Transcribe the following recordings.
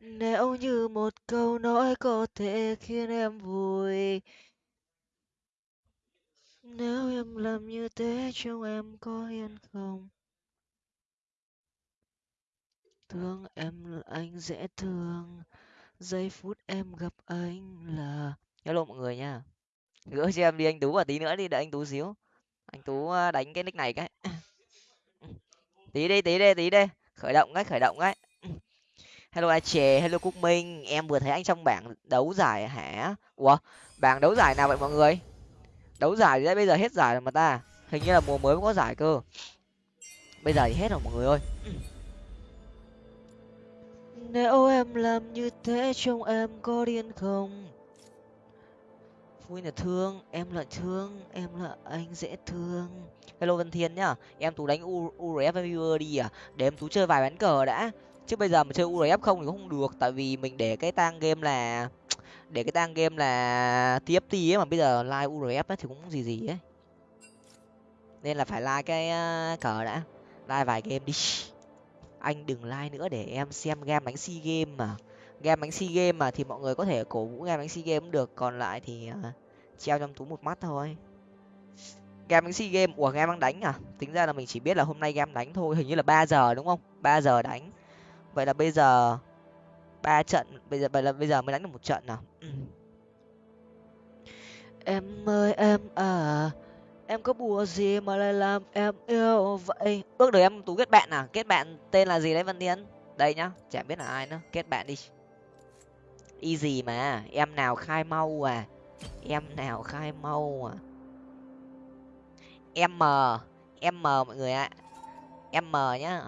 nếu như một câu nói có thể khiến em vui, nếu em làm như thế trông em có hiền không? Thương em là anh dễ thương, giây phút em gặp anh là hello mọi người nha. Gỡ cho em đi, anh tú và tí nữa đi, đợi anh tú xíu. Anh tú à, đánh cái nick này cái. Tí đi tí đi tí đi. Khởi động cái khởi động cái hello a chè hello cúc minh. Em vừa thấy anh trong bảng đấu giải hả? Ủa bảng đấu giải nào vậy mọi người? Đấu giải đấy bây giờ hết giải rồi mà ta. Hình như là mùa mới mới có giải cơ. Bây giờ thì hết rồi mọi người ơi. Nếu em làm như thế trông em có điên không? Vui là thương em là thương em là anh dễ thương. Hello vân thiên nhá em tú đánh u urf viewer đi à? Để em tú chơi vài ván cờ đã chứ bây giờ mà chơi urf không thì cũng không được tại vì mình để cái tang game là để cái tang game là tft ấy mà bây giờ like urf ấy, thì cũng gì gì ấy. Nên là phải like cái uh, cờ đã like vài game đi. Anh đừng like nữa để em xem game đánh sea game mà. Game đánh sea game mà thì mọi người có thể cổ vũ game đánh sea game cũng được còn lại thì uh, treo trong túi một mắt thôi. Game đánh sea game ủa game đang đánh à? Tính ra là mình chỉ biết là hôm nay game đánh thôi hình như là ba giờ đúng không? Ba giờ đánh vậy là bây giờ ba trận, bây giờ, vậy là bây giờ mới đánh được một trận nào? Ừ. Em ơi, em à em có bùa gì mà lại làm em yêu vậy? Bước đời em tú kết bạn à? Kết bạn tên là gì đấy văn tiến? Đây nhá, chả biết là ai nữa. Kết bạn đi. Easy mà, em nào khai mau à? Em nào khai mau à? M m mọi người ạ. M nhá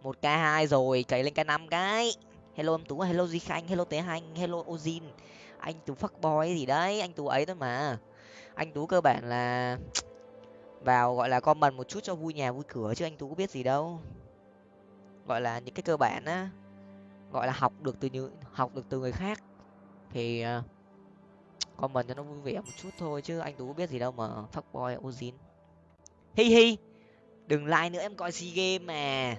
một k hai rồi, cày lên k năm cái. Hello em tú, hello di khanh, hello tế hành hello ozin. Anh tú fuck boy gì đấy, anh tú ấy thôi mà. Anh tú cơ bản là vào, gọi là, comment một chút cho vui nhà vui cửa chứ anh tú có biết gì đâu. Gọi là những cái cơ bản á, gọi là học được từ những học được từ người khác. Thì ờ, comment cho nó vui vẻ một chút thôi chứ anh tú có biết gì đâu mà fuck boy ozin. Hi hi, đừng like nữa, em coi sea game mà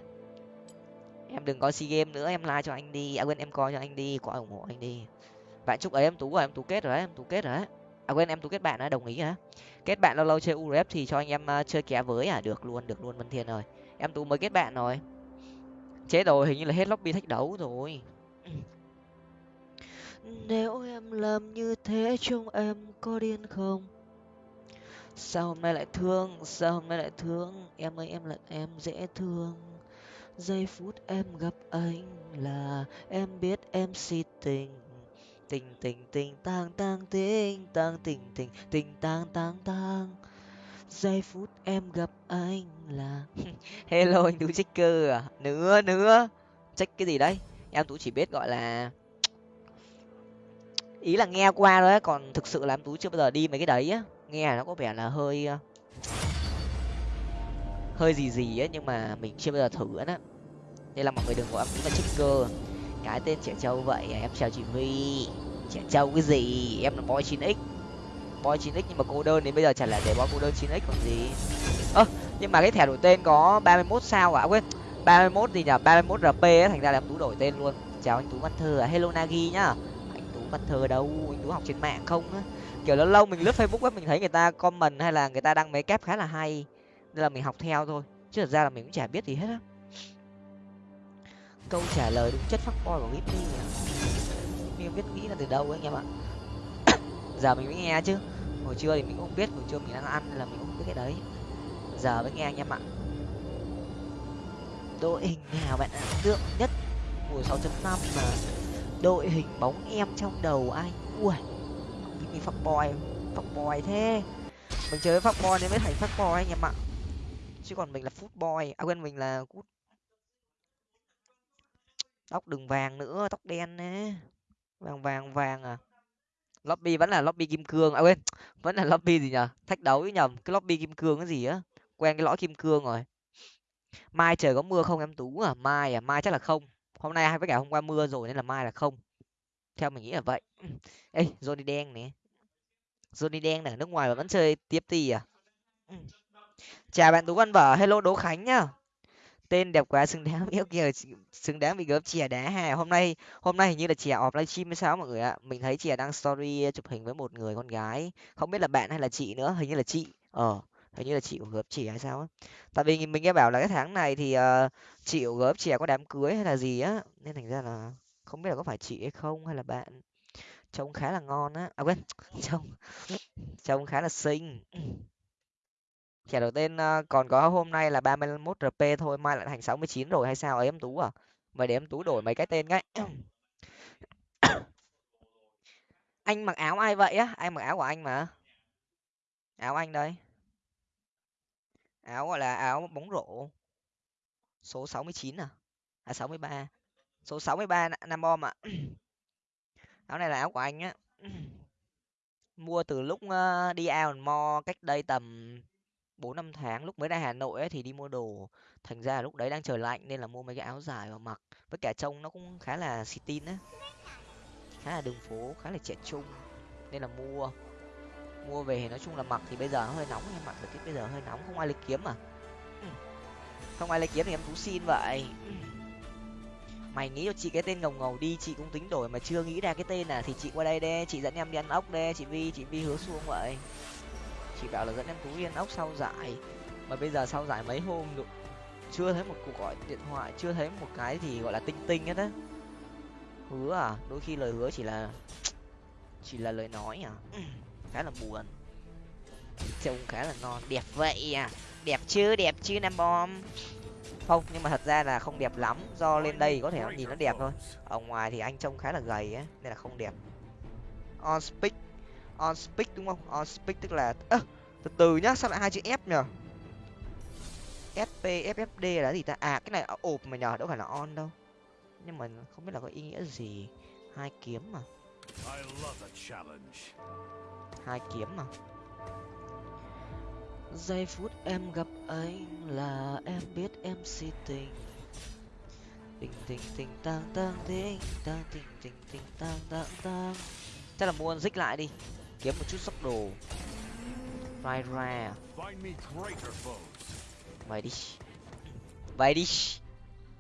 em đừng coi sea game nữa, em like cho anh đi. À quên, em coi cho anh đi. Có ủng hộ anh đi. Bạn chúc ấy em tú rồi, em tú kết rồi đấy, em tú kết rồi đấy. À quên, em tú kết bạn đã, đồng ý hả kết bạn lâu lâu chơi urf thì cho anh em ờ, chơi ké với à? Được luôn được luôn, vân thiên rồi em tú mới kết bạn rồi. Chết rồi hình như là hết lobby thách đấu rồi. Nếu em làm như thế, trông em có điên không? Sao hôm nay lại thương, sao hôm nay lại thương? Em ơi, em là em dễ thương giây phút em gặp anh là em biết em si tình. Tình tình tình, tang tang, tình tang, tình tình tình, tang tang tang. Giây phút em gặp anh là hello, anh tú checker à? Nữa nữa check cái gì đấy? Em tú chỉ biết gọi là ý là nghe qua thôi còn thực sự là em tú chưa bao giờ đi mấy cái đấy á. Nghe nó có vẻ là hơi ờ, hơi gì gì á, nhưng mà mình chưa bao giờ thử á nên là mọi người đừng gọi em tú là checker cái tên trẻ trâu vậy, em chào chị huy trẻ trâu cái gì? Em là boy 9 x. Boy 9 x nhưng mà cô đơn đến bây giờ chẳng là để boy cô đơn 9 x còn gì. Ơ, nhưng mà cái thẻ đổi tên có ba mươi 31 sao à? Quên, ba mươi 31 gì nhở? ba mươi 31 rp ấy thành ra là em tú đổi tên luôn. Chào anh tú văn thơ à? Hello nagi nhá. Anh tú văn thơ đâu? Anh tú học trên mạng không á? Kiểu lâu lâu mình lướt facebook ấy mình thấy người ta comment hay là người ta đăng mấy kép khá là hay. Nên là mình học theo thôi. Chứ thật ra là mình cũng chả biết gì hết á câu trả lời đúng chất phát boy của Whitney à Whitney không biết nghĩ là từ đâu ấy anh em ạ. Giờ mình mới nghe chứ. Hồi trưa thì mình cũng không biết hồi trưa mình đang ăn là mình cũng không biết cái đấy. Giờ mới nghe anh em ạ. Đội hình nào bạn ấn tượng nhất mùa sáu chấm năm mà đội hình bóng em trong đầu anh ui mình fuck boy fuck boy thế. Mình chơi với fuck nên mới thành fuck boy anh em ạ. Chứ còn mình là footboy à quên mình là cút tóc đừng vàng nữa, tóc đen nè. Vàng vàng vàng à? Lobby vẫn là lobby kim cương. À quên, vẫn là lobby gì nhở thách đấu với nhầm cái lobby kim cương cái gì á? Quen cái lõi kim cương rồi. Mai trời có mưa không em tú? À mai à? Mai chắc là không. Hôm nay hay với cả hôm qua mưa rồi nên là mai là không. Theo mình nghĩ là vậy. Ê, johnny đen nè. Johnny đen ở nước ngoài mà vẫn chơi tiếp tì à? Ừ. Chào bạn tú văn vở. Hello đỗ khánh nhá tên đẹp quá xứng đáng yêu kìa xứng đáng bị gớm chè đá hè hôm nay hôm nay hình như là chè ọp livestream hay sao mọi người ạ? Mình thấy chè đăng story chụp hình với một người con gái không biết là bạn hay là chị nữa hình như là chị ờ hình như là chị của gớm chè hay sao á. Tại vì mình nghe bảo là cái tháng này thì uh, chị của gớm chè có đám cưới hay là gì á nên thành ra là không biết là có phải chị hay không hay là bạn trông khá là ngon á. À quên trông trông khá là xinh. Kẻ đầu tên ờ, còn có hôm nay là 31 RP thôi, mai lại thành 69 rồi hay sao ấy em Tú à? Mày để em Tú đổi mấy cái tên cái. anh mặc áo ai vậy á? Anh mặc áo của anh mà. Áo anh đây. Áo gọi là áo bóng rổ. Số 69 à? À 63. Số 63 Nam Bom ạ. áo này là áo của anh á. Mua từ lúc ờ, đi out mo cách đây tầm bốn năm tháng lúc mới ra hà nội ấy, thì đi mua đồ. Thành ra lúc đấy đang trời lạnh nên là mua mấy cái áo dài và mặc. Với cả trông nó cũng khá là xì tin á. Khá là đường phố, khá là trẻ trung. Nên là mua. Mua về nói chung là mặc thì bây giờ nó hơi nóng em mặc thời tiết bây giờ hơi nóng, không ai lấy kiếm à không ai lấy kiếm thì em cũng xin vậy. Mày nghĩ cho chị cái tên ngầu ngầu đi, chị cũng tính đổi mà chưa nghĩ ra cái tên à. Thì chị qua đây đê chị dẫn em đi ăn ốc đê chị vi chị vi hứa xuông vậy chỉ bảo là dẫn em tú yên ốc sau giải. Mà bây giờ sau giải mấy hôm được chưa thấy một cuộc gọi điện thoại, chưa thấy một cái gì gọi là tinh tinh hết á. Hứa à đôi khi lời hứa chỉ là chỉ là lời nói à. Khá là buồn. Trông khá là ngon đẹp vậy à. Đẹp chứ đẹp chứ, nam bom. Không, nhưng mà thật ra là không đẹp lắm. Do lên đây có thể nhìn nó đẹp thôi. Ở ngoài thì anh trông khá là gầy á, nên là không đẹp. On speak on speak đúng không? On speak tức là ơ từ từ nhá sao lại hai chữ f nhở sp ffd là gì ta? À cái này ộp mà nhờ đâu phải là on đâu. Nhưng mà không biết là có ý nghĩa gì. Hai kiếm mà. Hai kiếm mà. Giây phút em gặp anh là em biết em si tình. Tình tình tình tang tang tình tang tình tình tình tang tang tang. Chắc là mua dích lại đi kiếm một chút sốc đồ. Vai ra. Vậy đi. Vậy đi.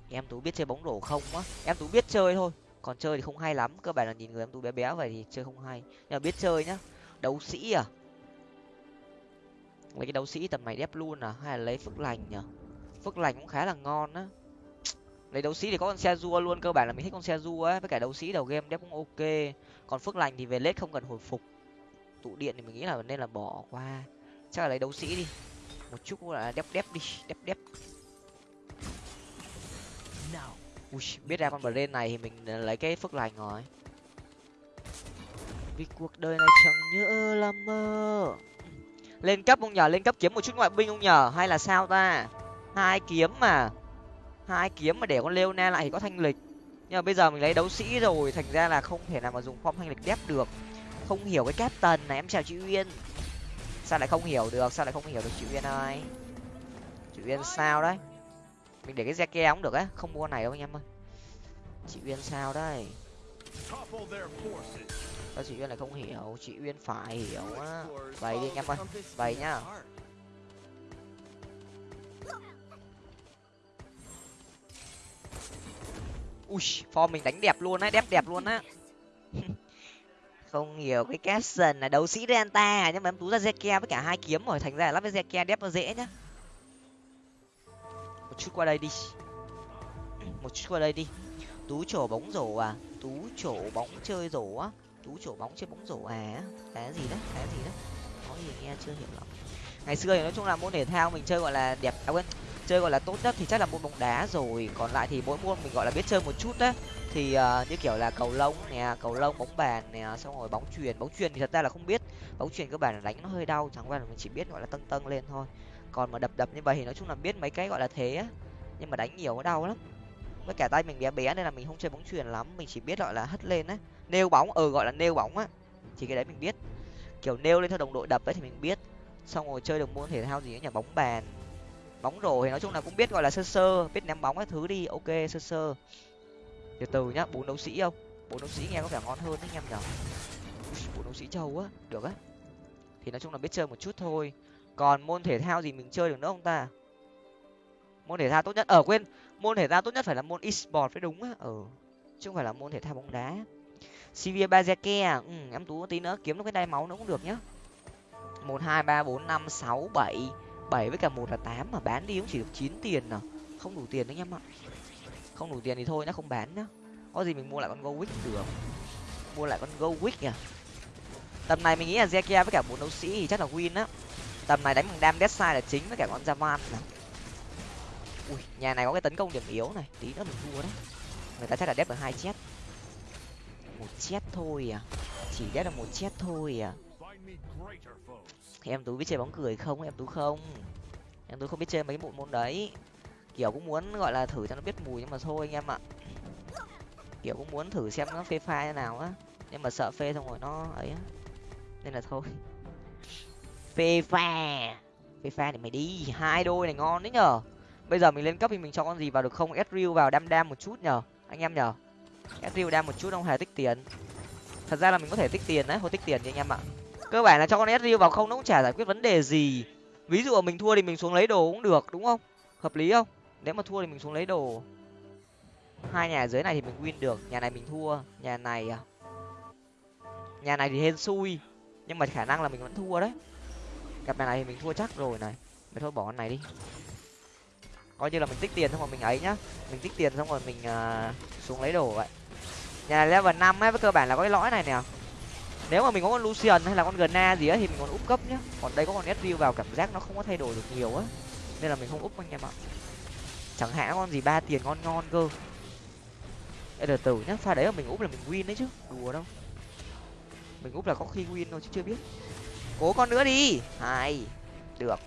Em tú biết chơi bóng rổ không á? Em tú biết chơi thôi. Còn chơi thì không hay lắm. Cơ bản là nhìn người em tú bé bé vậy thì chơi không hay. Nhưng mà biết chơi nhá. Đấu sĩ à? Lấy cái đấu sĩ tầm này đép luôn à? Hay là lấy phước lành nhở? Phước lành cũng khá là ngon á. Lấy đấu sĩ thì có con xe rua luôn. Cơ bản là mình thích con xe rua á. Với cả đấu sĩ đầu game đép cũng ok. Còn phước lành thì về lết không cần hồi phục tụ điện thì mình nghĩ là nên là bỏ qua. Chắc là lấy đấu sĩ đi. Một chút là đép đép đi đép đép. Ui, biết ra con brain này thì mình lấy cái phước lành rồi. Vì cuộc đời này chẳng như là mơ. Lên cấp không nhờ lên cấp kiếm một chút ngoại binh không nhờ hay là sao ta? Hai kiếm mà. Hai kiếm mà để con lêu na lại thì có thanh lịch. Nhưng mà bây giờ mình lấy đấu sĩ rồi thành ra là không thể nào mà dùng form thanh lịch đép được không hiểu cái captain này, em chào chị uyên. Sao lại không hiểu được, sao lại không hiểu được chị uyên ơi? Chị uyên sao đấy? Mình để cái xe ke cũng được á, không mua này đâu anh em ơi. Chị uyên sao đây? Sao chị uyên lại không hiểu? Chị uyên phải hiểu á. Vậy đi anh em ơi, vậy nhá. Ui, form mình đánh đẹp luôn á, đẹp đẹp luôn á không hiểu cái caption là đấu sĩ renta à, nhưng mà em tú ra zeke với cả hai kiếm rồi, thành ra lắp với zeke đép nó dễ nhá. Một chút qua đây đi. Một chút qua đây đi. Tú trổ bóng rổ à tú trổ bóng chơi rổ á, tú trổ bóng chơi bóng rổ à cái gì đấy, cái gì đấy. Có gì nghe chưa hiểu lắm. Ngày xưa thì nói chung là môn thể thao mình chơi gọi là đẹp à quên, chơi gọi là tốt nhất thì chắc là môn bóng đá rồi, còn lại thì mỗi môn mình gọi là biết chơi một chút đấy thì uh, như kiểu là cầu lông nè cầu lông bóng bàn nè xong rồi bóng truyền bóng truyền thì thật ra là không biết. Bóng truyền cơ bản là đánh nó hơi đau chẳng qua là mình chỉ biết gọi là tâng tâng lên thôi. Còn mà đập đập như vậy thì nói chung là biết mấy cái gọi là thế á. Nhưng mà đánh nhiều nó đau lắm. Với cả tay mình bé bé nên là mình không chơi bóng truyền lắm. Mình chỉ biết gọi là hất lên á. Nêu bóng ừ gọi là nêu bóng á. Thì cái đấy mình biết. Kiểu nêu lên theo đồng đội đập ấy thì mình biết. Xong rồi chơi được môn thể thao gì nhỉ? Bóng bàn bóng rổ thì nói chung là cũng biết gọi là sơ sơ. Biết ném bóng các thứ đi ok sơ sơ từ từ nhá bốn đấu sĩ không? Bốn đấu sĩ nghe có vẻ ngon hơn đấy anh em nhở bốn đấu sĩ trâu á được á. Thì nói chung là biết chơi một chút thôi. Còn môn thể thao gì mình chơi được nữa không ta? Môn thể thao tốt nhất ở quên. Môn thể thao tốt nhất phải là môn esports phải đúng á. Ừ chứ không phải là môn thể thao bóng đá. Sivir Bazeke à? Ừ, em tú tí nữa kiếm được cái đai máu nữa cũng được nhá. một hai ba bốn năm sáu bảy. Bảy với cả một là tám mà bán đi cũng chỉ được chín tiền à. Không đủ tiền đấy em ạ không đủ tiền thì thôi, nó không bán nhá. Có gì mình mua lại con go wick được? Mua lại con go wick nhỉ? Tầm này mình nghĩ là zekia với cả bốn đấu sĩ thì chắc là win á. Tầm này đánh bằng đam death là chính với cả con javan nè. Ui, nhà này có cái tấn công điểm yếu này. Tí nữa mình thua đấy. Người ta chắc là đép được hai chết. Một chết thôi à? Chỉ đép được một chết thôi à? Em tú biết chơi bóng cười không? Em tú không? Em tú không biết chơi mấy bộ môn đấy kiểu cũng muốn, gọi là, thử cho nó biết mùi nhưng mà thôi anh em ạ. Kiểu cũng muốn thử xem nó phê pha như nào á. Nhưng mà sợ phê xong rồi nó ấy á. Nên là thôi. Phê pha. Phê pha thì mày đi. Hai đôi này ngon đấy nhở bây giờ mình lên cấp thì mình cho con gì vào được không? Ezreal vào đam đam một chút nhở anh em nhở Ezreal đam một chút không hề tích tiền. Thật ra là mình có thể tích tiền đấy thôi tích tiền đi anh em ạ. Cơ bản là cho con Ezreal vào không, nó cũng chả giải quyết vấn đề gì. Ví dụ mình thua thì mình xuống lấy đồ cũng được, đúng không? Hợp lý không? Nếu mà thua thì mình xuống lấy đồ. Hai nhà dưới này thì mình win được nhà này mình thua nhà này à nhà này thì hên xui nhưng mà khả năng là mình vẫn thua đấy. Cặp này thì mình thua chắc rồi này. Mình thôi bỏ con này đi. Coi như là mình tích tiền xong rồi mình ấy nhá. Mình tích tiền xong rồi mình uh, xuống lấy đồ vậy. Nhà này level năm ấy với cơ bản là có cái lõi này nè. Nếu mà mình có con lucian hay là con gna gì á thì mình còn úp cấp nhá. Còn đây có con sv vào cảm giác nó không có thay đổi được nhiều á. Nên là mình không úp anh em ạ chẳng hạn con gì ba tiền ngon ngon cơ. Ê, từ từ nhá pha đấy mà mình úp là mình win đấy chứ. Đùa đâu. Mình úp là có khi win thôi chứ chưa biết. Cố con nữa đi. Hai được.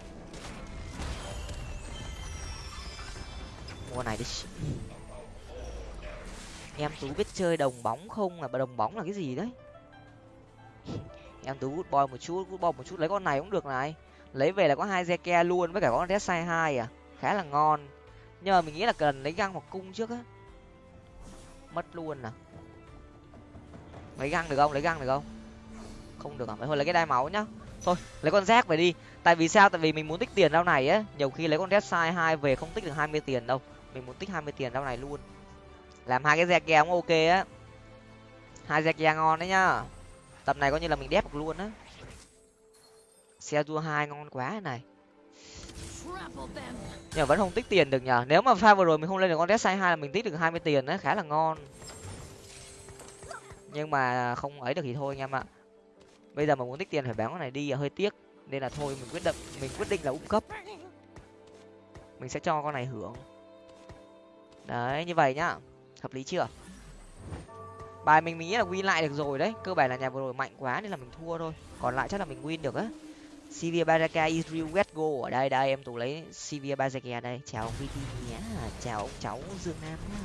Mua này đi. Em tú biết chơi đồng bóng không? Là đồng bóng là cái gì đấy? Em tú good boy một chút good boy một chút. Lấy con này cũng được này. Lấy về là có hai zeke luôn với cả con red sai hai à. Khá là ngon nhưng mà mình nghĩ là cần lấy găng hoặc cung trước á. Mất luôn à. Lấy găng được không? Lấy găng được không? Không được à? Phải thôi, lấy cái đai máu nhá. Thôi, lấy con rác về đi. Tại vì sao? Tại vì mình muốn tích tiền rau này á. Nhiều khi lấy con red sai hai về không tích được hai mươi tiền đâu. Mình muốn tích hai mươi tiền rau này luôn. Làm hai cái rác cũng ok á. Hai rác ngon đấy nhá. Tập này coi như là mình đép được luôn á. Xe đua hai ngon quá này nhưng mà vẫn không tích tiền được nhở nếu mà pha vừa rồi mình không lên được con red hai là mình tích được hai mươi tiền đấy, khá là ngon. Nhưng mà không ấy được thì thôi anh em ạ. Bây giờ mà muốn tích tiền phải bán con này đi là hơi tiếc. Nên là thôi, mình quyết định mình quyết định là úp cấp. Mình sẽ cho con này hưởng. Đấy, như vậy nhá. Hợp lý chưa? Bài mình mình nghĩ là win lại được rồi đấy. Cơ bản là nhà vừa rồi mạnh quá nên là mình thua thôi. Còn lại chắc là mình win được á. Sivir Baraka Israel Westgo ở đây. Đây, em tụ lấy Sivir Baraka đây. Chào ông VT nhé chào ông cháu Dương Nam nhá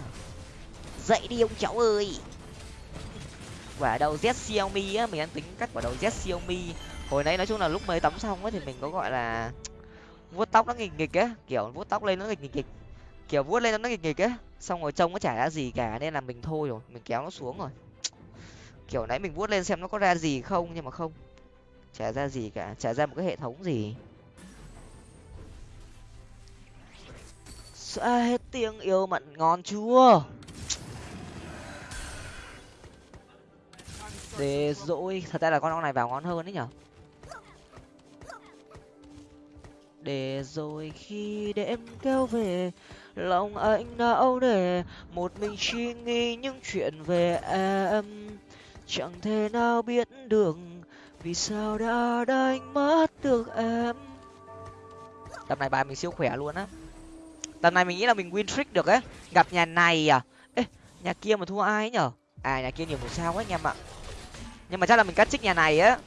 dậy đi ông cháu ơi. Quả đầu Z Xiaomi á, mình đang tính cắt quả đầu Z Xiaomi. Hồi nãy nói chung là lúc mới tắm xong á thì mình có gọi là vuốt tóc nó nghịch nghịch á. Kiểu vuốt tóc lên nó nghịch nghịch. Kiểu vuốt lên nó nghịch nghịch á. Xong rồi trông nó chả ra gì cả, nên là mình thôi rồi. Mình kéo nó xuống rồi. Kiểu nãy mình vuốt lên xem nó có ra gì không, nhưng mà không chả ra gì cả, chả ra một cái hệ thống gì. Xa hết tiếng yêu mặn ngon chua để dỗi, thật ra là con ong này vào ngon hơn đấy nhở? Để rồi khi đêm kéo về, lòng anh não để một mình suy nghĩ những chuyện về em. Chẳng thể nào biết được vì sao đã đánh mất được em? Tầm này bài mình siêu khỏe luôn á. Tầm này mình nghĩ là mình win trick được ấy. Gặp nhà này à? Ê, nhà kia mà thua ai ấy nhở? À nhà kia nhiều một sao ấy anh em ạ. Nhưng mà chắc là mình cắt trích nhà này á.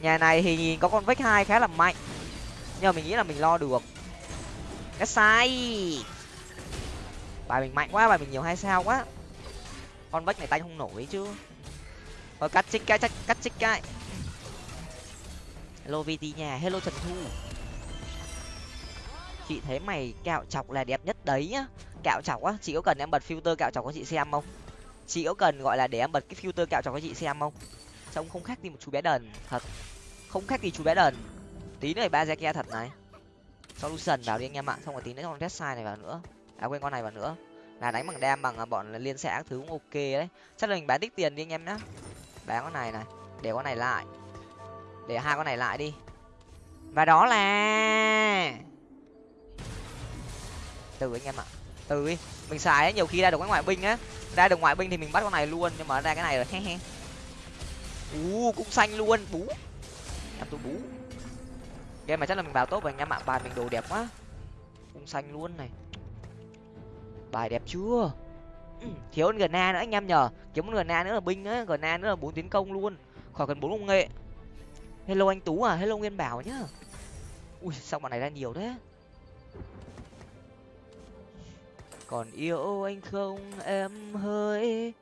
Nhà này thì nhìn có con vách hai khá là mạnh. Nhưng mà mình nghĩ là mình lo được. Cái sai. Bài mình mạnh quá, bài mình nhiều hai sao quá. Con vách này tay không nổi chứ. Rồi cắt trích cái cắt trích cái hello vt nhà hello, trần thu. Chị thấy mày cạo chọc là đẹp nhất đấy nhá. Cạo chọc á, chị có cần em bật filter cạo chọc cho chị xem không? Chị có cần gọi là để em bật cái filter cạo chọc cho chị xem không? Trông không khác gì một chú bé đần, thật. Không khác gì chú bé đần. Tí nữa ba ra kia thật này. Solution vào đi anh em ạ. Xong rồi tí nữa con red side này vào nữa. À quên con này vào nữa. Là đánh bằng đam bằng à, bọn liên xã thứ cũng ok đấy. Chắc là mình bán tích tiền đi anh em nhá. Bán con này này, để con này lại để hai con này lại đi. Và đó là từ anh em ạ. Từ đi mình xài ấy, nhiều khi ra được cái ngoại binh á. Ra được ngoại binh thì mình bắt con này luôn nhưng mà ra cái này rồi he he. Ú cũng xanh luôn. Bú. Em tôi bú. Game mà chắc là mình vào tốt rồi anh em ạ. Bài mình đồ đẹp quá. Cũng xanh luôn này. Bài đẹp chưa? Ừ, thiếu gần na nữa anh em nhờ. Kiếm gần na nữa là binh á. Gna nữa là bốn tiến công luôn. Khỏi cần bốn công nghệ hello anh tú à hello nguyên bảo nhá. Ui, sao bọn này ra nhiều thế? Còn yêu anh không, em hơi.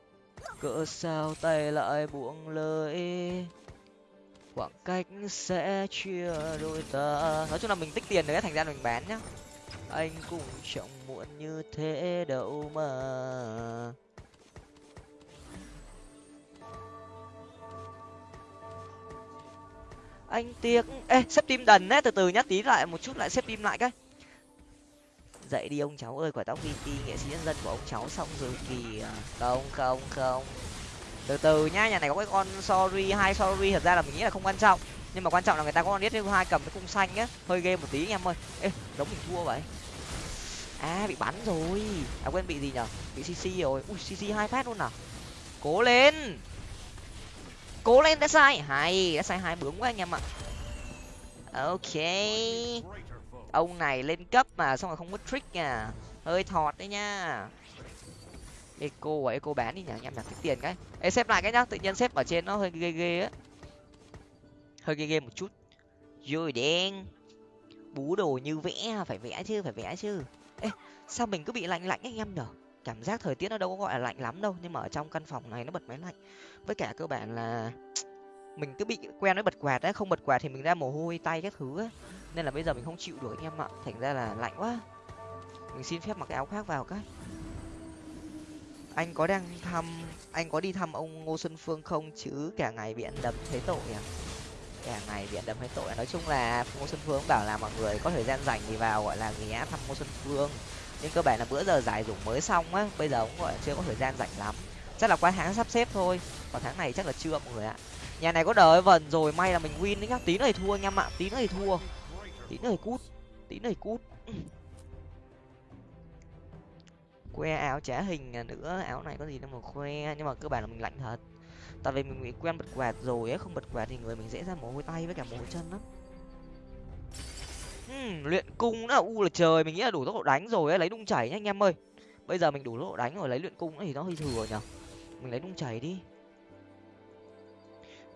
Cỡ sao tay lại buông lời? Khoảng cách sẽ chia đôi ta. Nói chung là mình tích tiền đấy thành ra mình bán nhá. Anh cũng chẳng muộn như thế đâu mà. Anh tiếc ê xếp tim đần đấy từ từ nhá, tí lại một chút lại xếp tim lại cái. Dậy đi ông cháu ơi, quả tóc vt nghệ sĩ nhân dân của ông cháu xong rồi kì không không không. Từ từ nhá, nhà này có cái con sorry, hai sorry, thật ra là mình nghĩ là không quan trọng. Nhưng mà quan trọng là người ta có con biết hai cầm cái cung xanh á. Hơi ghê một tí anh em ơi. Ê, giống mình thua vậy. À bị bắn rồi. À quên bị gì nhở? Bị cc rồi. Ui cc hai phát luôn à? Cố lên! Cố lên, đã sai. Hay, đã sai hai bướng quá anh em ạ. Ok. Ông này lên cấp mà, xong rồi không có trick nha. Hơi thọt đấy nha. Eco và eco bán đi nhỉ, anh em nhặt tích tiền cái. Ê, xếp lại cái nhá, tự nhiên xếp ở trên nó hơi ghê ghê á. Hơi ghê ghê một chút. Rồi đen. Bú đồ như vẽ, phải vẽ chứ, phải vẽ chứ. Ê, sao mình cứ bị lạnh lạnh anh em nhở cảm giác thời tiết nó đâu có gọi là lạnh lắm đâu, nhưng mà ở trong căn phòng này nó bật máy lạnh. Với cả cơ bản là mình cứ bị quen với bật quạt đấy không bật quạt thì mình ra mồ hôi, tay các thứ ấy nên là bây giờ mình không chịu được anh em ạ, thành ra là lạnh quá. Mình xin phép mặc cái áo khác vào cái anh có đang thăm, anh có đi thăm ông ngô xuân phương không? Chứ cả ngày bị ăn đấm thấy tội à? Cả ngày bị ăn đấm thấy tội. Nói chung là ngô xuân phương bảo là mọi người có thời gian rảnh thì vào, gọi là ghé thăm ngô xuân phương nhưng cơ bản là bữa giờ giải dụng mới xong á, bây giờ cũng gọi là chưa có thời gian rảnh lắm. Chắc là qua tháng sắp xếp thôi, còn tháng này chắc là chưa mọi người ạ. Nhà này có đợi vần rồi, may là mình win đấy nhá. Tí này thua anh em ạ, tí này thua. Tí này cút, tí này cút. Que áo trả hình nữa, áo này có gì đâu mà khoe, nhưng mà cơ bản là mình lạnh thật. Tại vì mình bị quen bật quạt rồi ấy không bật quạt thì người mình dễ ra mồ hôi tay với cả mồ hôi chân lắm luyện cung nữa. U là trời, mình nghĩ là đủ tốc độ đánh rồi ấy, lấy đung chảy nhá anh em ơi. Bây giờ mình đủ tốc độ đánh rồi, lấy luyện cung nữa thì nó hơi thừa nhở. Mình lấy đung chảy đi.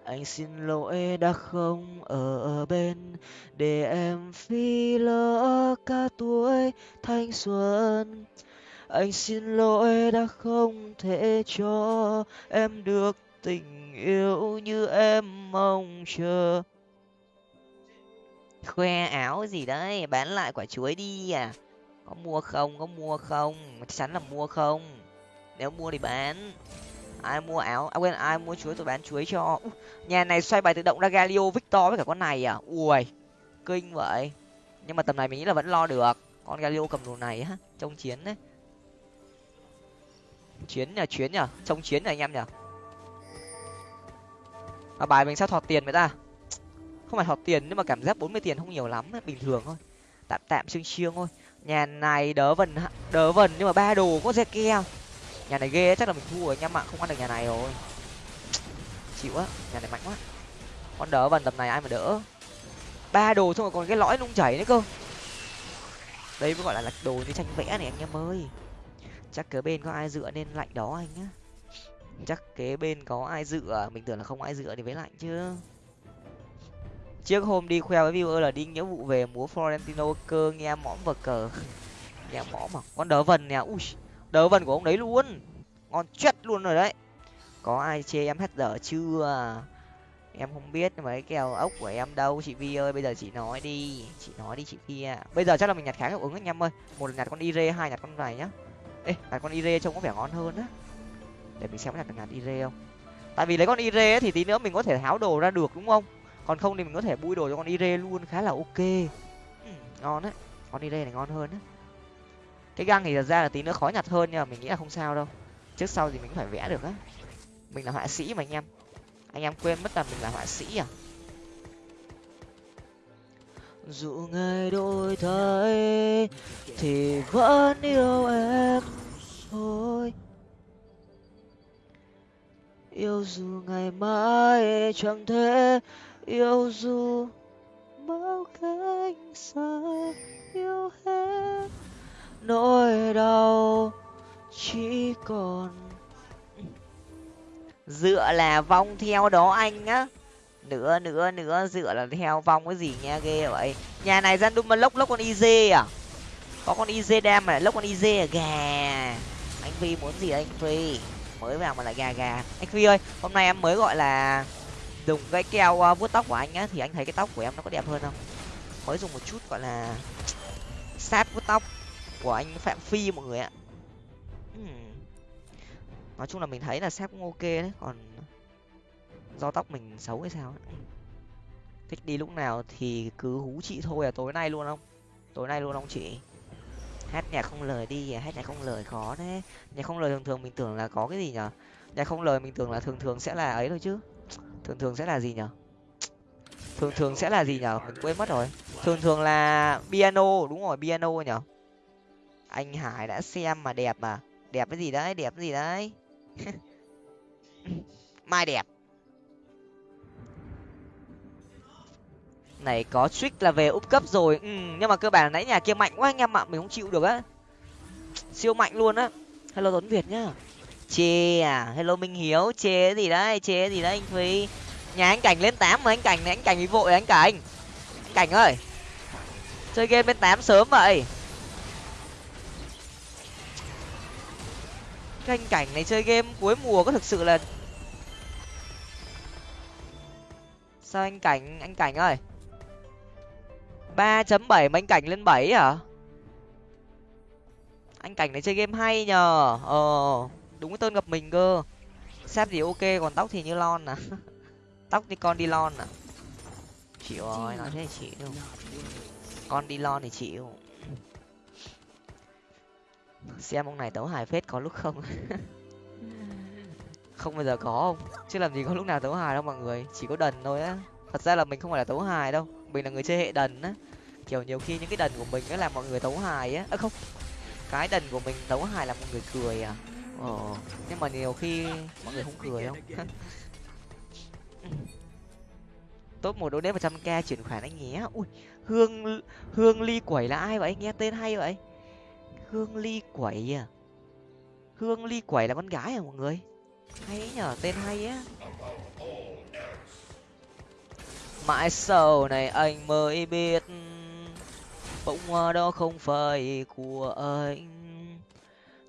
Anh xin lỗi đã không ở bên để em phi lỡ cả tuổi thanh xuân. Anh xin lỗi đã không thể cho em được tình yêu như em mong chờ khoe áo gì đấy, bán lại quả chuối đi à. Có mua không, có mua không? Chắc chắn là mua không. Nếu mua thì bán. Ai mua áo à quên, ai mua chuối tôi bán chuối cho. Nhà này xoay bài tự động ra galio, victor với cả con này à. Ui, kinh vậy. Nhưng mà tầm này mình nghĩ là vẫn lo được. Con galio cầm đồ này á, trông chiến đấy. Chiến nhờ chuyến nhờ. Trông chiến nhờ anh em nhờ. Mà bài mình sao thọt tiền vậy ta không phải thọt tiền, nhưng mà cảm giác bốn mươi tiền không nhiều lắm, bình thường thôi. Tạm tạm chiêng chiêng thôi. Nhà này đỡ vần đỡ vần nhưng mà ba đồ có xe keo nhà này ghê chắc là mình thua rồi anh em ạ không ăn được nhà này rồi. Chịu á nhà này mạnh quá. Con đỡ vần tầm này ai mà đỡ? Ba đồ xong rồi còn cái lõi nung chảy nữa cơ. Đây mới gọi là lạch đồ như tranh vẽ này, anh em ơi. Chắc kế bên có ai dựa nên lạnh đó anh nhá. Chắc kế bên có ai dựa, mình tưởng là không ai dựa thì với lạnh chứ trước hôm đi khoe với viewer là đi nghĩa vụ về múa florentino cơ nghe mõm vật cờ. Nghe mõm mà con đỡ vần nè. Ui đỡ vần của ông đấy luôn. Ngon chết luôn rồi đấy. Có ai chê em hết dở chưa? Em không biết cái kèo ốc của em đâu. Chị vi ơi bây giờ chị nói đi. Chị nói đi chị vi à bây giờ chắc là mình nhặt khá hiệu ứng anh em ơi. Một là nhặt con ire hai nhặt con này nhá. Ê nhặt con ire trông có vẻ ngon hơn á. Để mình xem có nhặt được nhặt ire không. Tại vì lấy con ire thì tí nữa mình có thể tháo đồ ra được đúng không còn không thì mình có thể bui đồ cho con ire luôn khá là ok. Ừ, ngon đấy con đi này ngon hơn á. Cái găng thì thật ra là tí nữa khó nhặt hơn nhưng mà mình nghĩ là không sao đâu. Trước sau thì mình cũng phải vẽ được á. Mình là họa sĩ mà anh em. Anh em quên mất là mình là họa sĩ à? Dù ngày đôi thay thì vẫn yêu em thôi. Yêu dù ngày mai chẳng thể yêu dù bao cánh xa, yêu hết nỗi đau chỉ còn. Dựa là vong theo đó anh á. Nữa nữa nữa dựa là theo vong cái gì nha, ghê vậy. Nhà này gian đun mà lốc lốc con iz à? Có con iz đam mà lốc con iz à? Gà. Anh phi muốn gì anh phi? Mới vào mà lại gà gà. Anh phi ơi, hôm nay em mới gọi là dùng cái keo uh, vuốt tóc của anh á thì anh thấy cái tóc của em nó có đẹp hơn không? Mới dùng một chút gọi là sát vuốt tóc của anh phạm phi mọi người ạ. Hmm. Nói chung là mình thấy là sát cũng ok đấy còn do tóc mình xấu hay sao ấy. Hmm. thích đi lúc nào thì cứ hú chị thôi à tối nay luôn không? Tối nay luôn không chị? Hát nhạc không lời đi à hát nhạc không lời khó đấy. Nhạc không lời thường thường mình tưởng là có cái gì nhở? Nhạc không lời mình tưởng là thường thường sẽ là ấy thôi chứ thường thường sẽ là gì nhở? Thường thường sẽ là gì nhở? Mình quên mất rồi. thường thường là piano đúng rồi piano nhở? Anh hải đã xem mà đẹp mà. Đẹp cái gì đấy đẹp cái gì đấy? Mai đẹp. Này có trick là về úp cấp rồi. Ừ, nhưng mà cơ bản nãy nhà kia mạnh quá anh em ạ mình không chịu được á. Siêu mạnh luôn á. Hello tuấn việt nhá chê à? Hello, minh hiếu. Chê gì đấy? Chê gì đấy, anh phi nhà anh cảnh lên tám mà anh cảnh này, anh cảnh bị vội anh cảnh. Anh cảnh ơi, chơi game bên tám sớm vậy. Cái anh cảnh này chơi game cuối mùa có thực sự là sao anh cảnh anh cảnh ơi? ba chấm bảy mà anh cảnh lên bảy hả? Anh cảnh này chơi game hay nhờ. Ờ đúng cái tên gặp mình cơ. Sếp thì ok còn tóc thì như lon à. Tóc thì con đi lon à. Chịu rồi nói thế chị đâu con đi lon thì chịu. Xem ông này tấu hài phết có lúc không. Không bao giờ có không chứ làm gì có lúc nào tấu hài đâu mọi người. Chỉ có đần thôi á. Thật ra là mình không phải là tấu hài đâu. Mình là người chơi hệ đần á. Kiểu nhiều khi những cái đần của mình nó làm mọi người tấu hài á. À, không. Cái đần của mình tấu hài là mọi người cười à ờ. Nhưng mà nhiều khi mọi người không cười không? Top một đô đếm một trăm k chuyển khoản anh nhé. Ui hương hương ly quẩy là ai vậy? Nghe tên hay vậy. Hương ly quẩy à? Hương ly quẩy là con gái à mọi người? Hay ấy nhở tên hay á. Mãi sau này anh mới biết bông hoa đó không phải của anh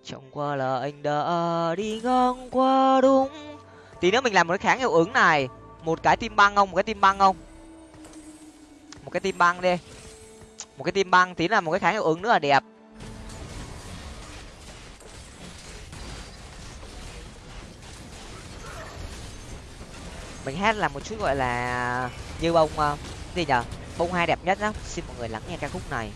chẳng qua là anh đã đi ngang qua đúng. Tí nữa mình làm một cái kháng hiệu ứng này. Một cái tim băng không? Một cái tim băng không? Một cái tim băng đi. Một cái tim băng, tí là một cái kháng hiệu ứng nữa là đẹp. Mình hát là một chút gọi là như bông ờ, gì nhở bông hai đẹp nhất đó xin mọi người lắng nghe ca khúc này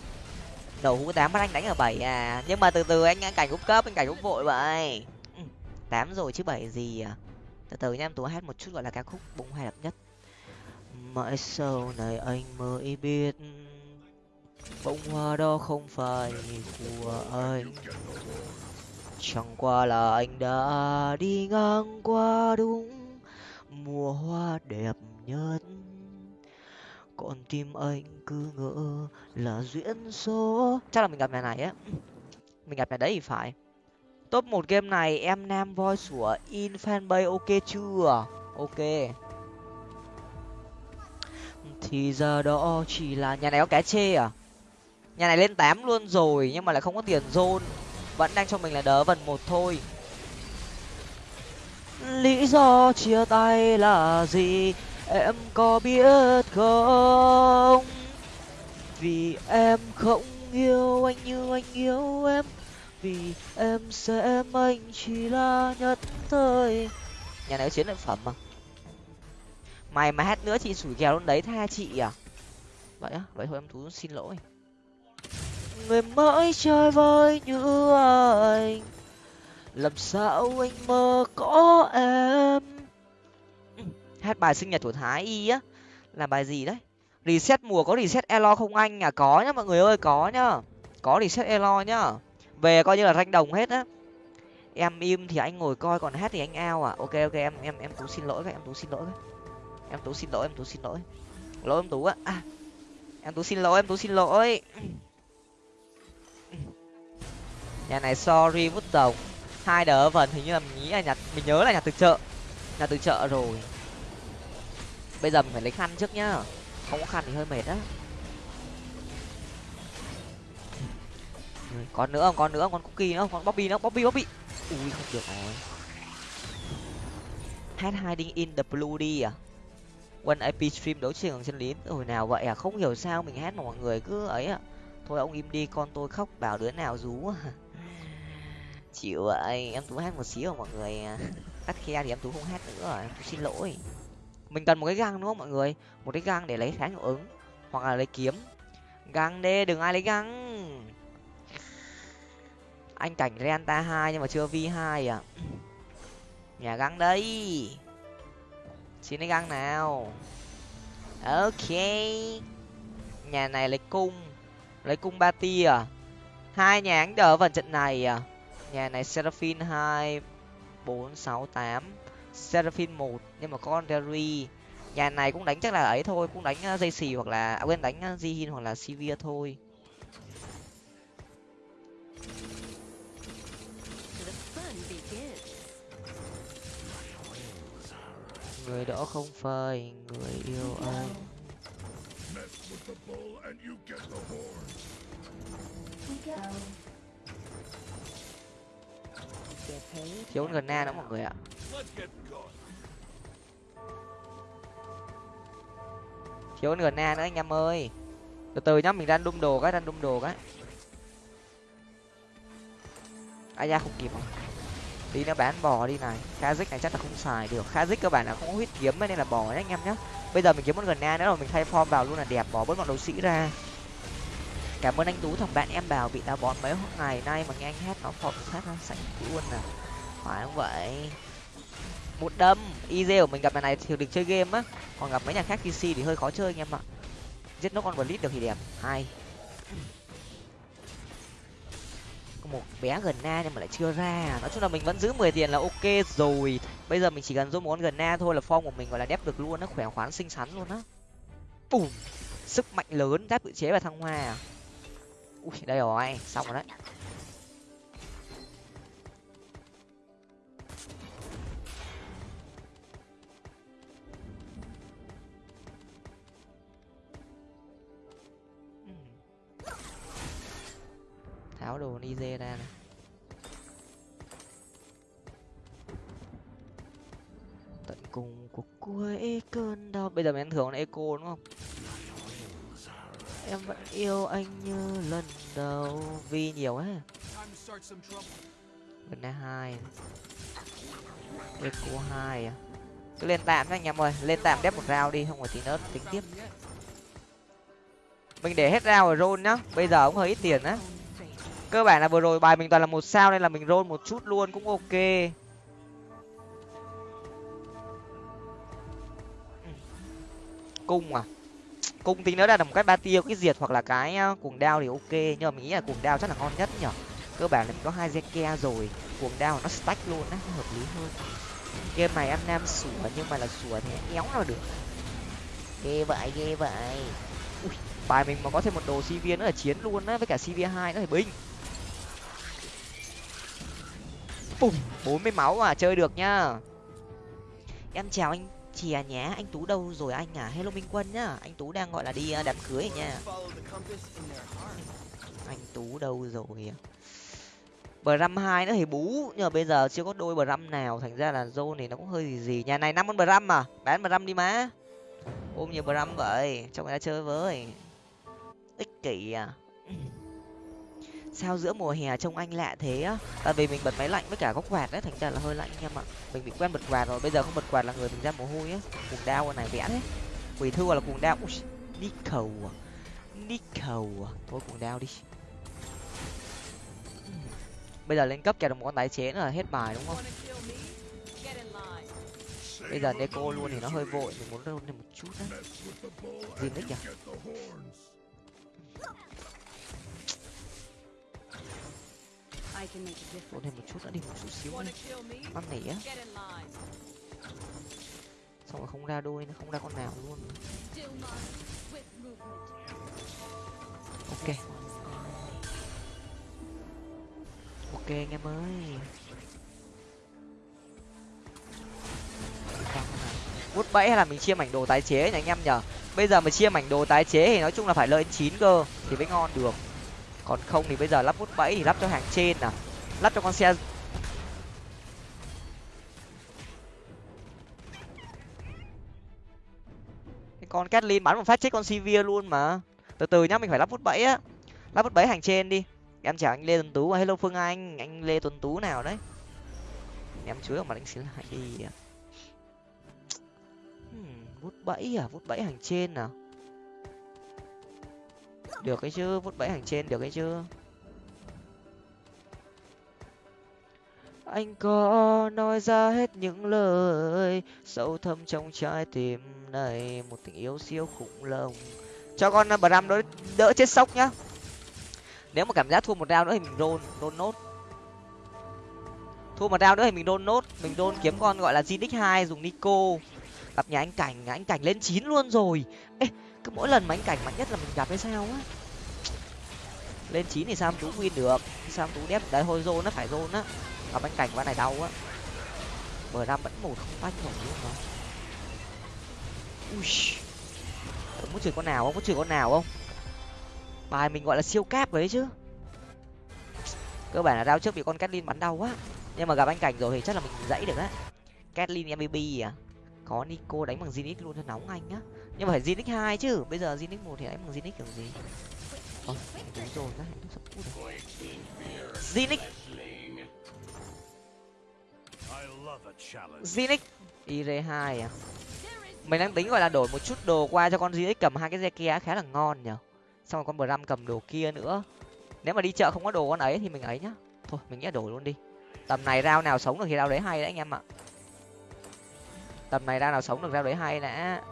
đầu hũ tám bắt anh đánh ở bảy à. Nhưng mà từ từ anh anh cảnh úp cấp anh cảnh úp vội vậy. Ừ, tám rồi chứ bảy gì à. Từ từ nha em tú hát một chút gọi là ca khúc bông hai đẹp nhất. Mãi sau này anh mới biết bông hoa đó không phải của anh. Chẳng qua là anh đã đi ngang qua đúng mùa hoa đẹp nhất còn tim anh cứ ngỡ là duyên số. Chắc là mình gặp nhà này á. Mình gặp nhà đấy thì phải. Top một game này, em nam voice của in fanpage ok chưa? Ok. Thì giờ đó chỉ là nhà này có cái chê à? Nhà này lên tám luôn rồi, nhưng mà lại không có tiền zone. Vẫn đang cho mình là đỡ vần một thôi. Lý do chia tay là gì? Em có biết không? Vì em không yêu anh như anh yêu em. Vì em xem anh chỉ là nhất thời. Nhà này có chiến lợi phẩm mà. Mày mà hát nữa chị sủi kèo luôn đấy, tha chị à. Vậy á, vậy thôi em thú xin lỗi. Người mới chơi vơi như anh. Làm sao anh mơ có em? Hát bài sinh nhật của thái y á. Là bài gì đấy? Reset mùa có reset elo không anh? À có nhá mọi người ơi có nhá. Có reset elo nhá. Về coi như là ranh đồng hết á. Em im thì anh ngồi coi còn hát thì anh ao à. Ok ok em em em tú xin lỗi các em tú xin lỗi em tú xin lỗi em tú xin lỗi. Lỗi em tú á. À, em tú xin lỗi em tú xin lỗi. Nhà này sorry vút tổng hai đỡ vần hình như là mình nghĩ là nhặt mình nhớ là nhặt từ chợ. Nhặt từ chợ rồi bây giờ mình phải lấy khăn trước nhá. Không có khăn thì hơi mệt á. Còn nữa không? Còn nữa còn cookie nữa còn bobby nữa bobby bobby. Ui, không được rồi. Hát hiding in the blue đi à? One ip stream đấu trường chân lý hồi nào vậy à? Không hiểu sao mình hát mà mọi người cứ ấy à? Thôi ông im đi, con tôi khóc bảo đứa nào rú à chịu vậy, em tú hát một xíu mà mọi người à, cắt khe thì em tú không hát nữa rồi, em tú xin lỗi mình cần một cái găng, đúng không mọi người? Một cái găng để lấy kháng hiệu ứng, hoặc là lấy kiếm. Găng đê đừng ai lấy găng. Anh cảnh renta hai nhưng mà chưa v hai à. Nhà găng đây. Xin lấy găng nào. Ok. Nhà này lấy cung. Lấy cung ba tia. À hai nhà anh đỡ vào trận này à. Nhà này seraphine hai, bốn, sáu, tám seraphine một nhưng mà con derry nhà này cũng đánh chắc là ấy thôi cũng đánh dây xì hoặc là à, quên đánh jihin hoặc là sivir thôi. Người đó không phải người yêu anh thiếu gần na đó mọi người ạ thiếu gần na nữa anh em ơi. Từ từ nhá, mình đang đung đồ cái đang đung đồ cái. Ai ra không kịp rồi tí nữa bán bò đi này. Kha dích này chắc là không xài được. Kha dích các bạn là không có huyết kiếm nên là bò nhá anh em nhá. Bây giờ mình kiếm một gần na nữa rồi, mình thay form vào luôn là đẹp, bỏ bớt bọn đấu sĩ ra. Cảm ơn anh tú, thằng bạn em bảo bị táo bón mấy ngày nay mà nghe anh hát nó phọt sát nó sạch luôn nè phải không vậy? Một đâm. Iz của mình gặp nhà này thì được chơi game á. Còn gặp mấy nhà khác pc thì hơi khó chơi anh em ạ. Giết nó con blitz được thì đẹp. Hai một bé gần na nhưng mà lại chưa ra. Nói chung là mình vẫn giữ mười tiền là ok rồi. Bây giờ mình chỉ cần dùng một con gần na thôi là form của mình gọi là đép được luôn nó khỏe khoắn, xinh xắn luôn á. Bùm. Sức mạnh lớn, giáp tự chế và thăng hoa. À ui, đây rồi. Xong rồi đấy. Tháo đồ nize ra này. Tận cùng của cuối cơn đau. Bây giờ mình thường eco đúng không? Em vẫn yêu anh như lần đầu. Vì nhiều á lần này hai. Eco hai à? Cứ lên tạm anh em ơi. Lên tạm đép một rau đi, không phải tí nữa tính tiếp. Mình để hết rau rồi rôn nhá. Bây giờ cũng hơi ít tiền á cơ bản là vừa rồi bài mình toàn là một sao nên là mình roll một chút luôn cũng ok. Cung à? Cung tính nữa là một cái ba tiêu cái diệt hoặc là cái cuồng đao thì ok nhưng mà mình nghĩ là cuồng đao chắc là ngon nhất nhở? Cơ bản là mình có hai zeke rồi cuồng đao nó stack luôn á hợp lý hơn. Game này ăn nam sủa nhưng mà là sủa thì éo nào được. Ghê vậy ghê vậy. Ui, bài mình mà có thêm một đồ cv nữa là chiến luôn á với cả cv hai nữa thì binh. Bùm, bốn mươi máu à chơi được nhá. Em chào anh chìa nhé, anh tú đâu rồi anh à? Hello minh quân nhá, anh tú đang gọi là đi à, đám cưới nha anh tú đâu rồi bờ răm hai nữa thì bú, nhưng mà bây giờ chưa có đôi bờ răm nào, thành ra là zone thì nó cũng hơi gì gì. Nhà này năm con bờ răm à? Bán bờ răm đi má. Ôm nhiều bờ răm vậy cho người ta chơi với. Ích kỷ à sao giữa mùa hè trông anh lạ thế á? Tại vì mình bật máy lạnh với cả góc quạt đấy, thành ra là hơi lạnh anh em ạ mình bị quen bật quạt rồi, bây giờ không bật quạt là người mình ra mồ hôi á. Cuồng đao này vẽ đấy quỷ thư là cuồng đao đi cầu à. Đi cầu à. Thôi cuồng đao đi. Bây giờ lên cấp kèo được một con tái chế nữa là hết bài đúng không? Bây giờ neko luôn thì nó hơi vội, mình muốn roll thêm một chút đấy Zinix à roll thêm một chút nữa đi một chút xíu nữa năn nỉ á. Xong rồi không ra đôi nó không ra con nào luôn. Ok. Ok anh em ơi. Vút bẫy hay là mình chia mảnh đồ tái chế nhỉ anh em nhở bây giờ mà chia mảnh đồ tái chế thì nói chung là phải lên chín cơ thì mới ngon được còn không thì bây giờ lắp bút bẫy thì lắp cho hàng trên à. Lắp cho con xe. Cái con Kathleen bắn một phát chết con Sivir luôn mà. Từ từ nhá, mình phải lắp vút bẫy á. Lắp vút bẫy hàng trên đi. Em chào anh lê tuấn tú à. hello phương anh anh lê tuấn tú nào đấy. Em chuối mà đánh anh xin lại đi à. hmm, vút bẫy à vút bẫy hàng trên à được cái chứ, vút bẫy hàng trên được cái chứ. Anh có nói ra hết những lời sâu thâm trong trái tim này, một tình yêu siêu khủng long cho con uh, bram đỡ đỡ chết sốc nhá. Nếu mà cảm giác thua một đao nữa thì mình đôn đôn nốt. Thua một đao nữa thì mình đôn nốt, mình đôn kiếm con gọi là zinix hai, dùng nico gặp nhà anh cảnh, nhà anh cảnh lên chín luôn rồi. Ê, cứ mỗi lần mà anh cảnh mạnh nhất là mình gặp hay sao á? Lên chín thì sao tú win được? Sao tú đép đấy hồi zone nó phải zone á. Gặp anh cảnh ván này đau á. Bờ ra vẫn một không tách nổi luôn mà ui. Muốn chửi con nào không? Có chửi con nào không? Bài mình gọi là siêu cáp đấy chứ. Cơ bản là đau trước bị con Kathleen bắn đau quá. Nhưng mà gặp anh cảnh rồi thì chắc là mình dãy được á. Kathleen mvp à? Có nico đánh bằng zinix luôn cho nóng anh nhá nhưng mà phải zinix hai chứ. Bây giờ zinix một thì đánh bằng zinix kiểu gì? Ờ đúng rồi các hạnh sắp cút rồi. Zinix zinix ir hai à? Mình đang tính gọi là đổi một chút đồ qua cho con zinix cầm hai cái kia khá là ngon nhở xong rồi con bram cầm đồ kia nữa. Nếu mà đi chợ không có đồ con ấy thì mình ấy nhá. Thôi, mình nghĩ đổi luôn đi. Tầm này rau nào sống được thì rau đấy hay đấy anh em ạ tầm này ra nào sống được ra đấy hay đã.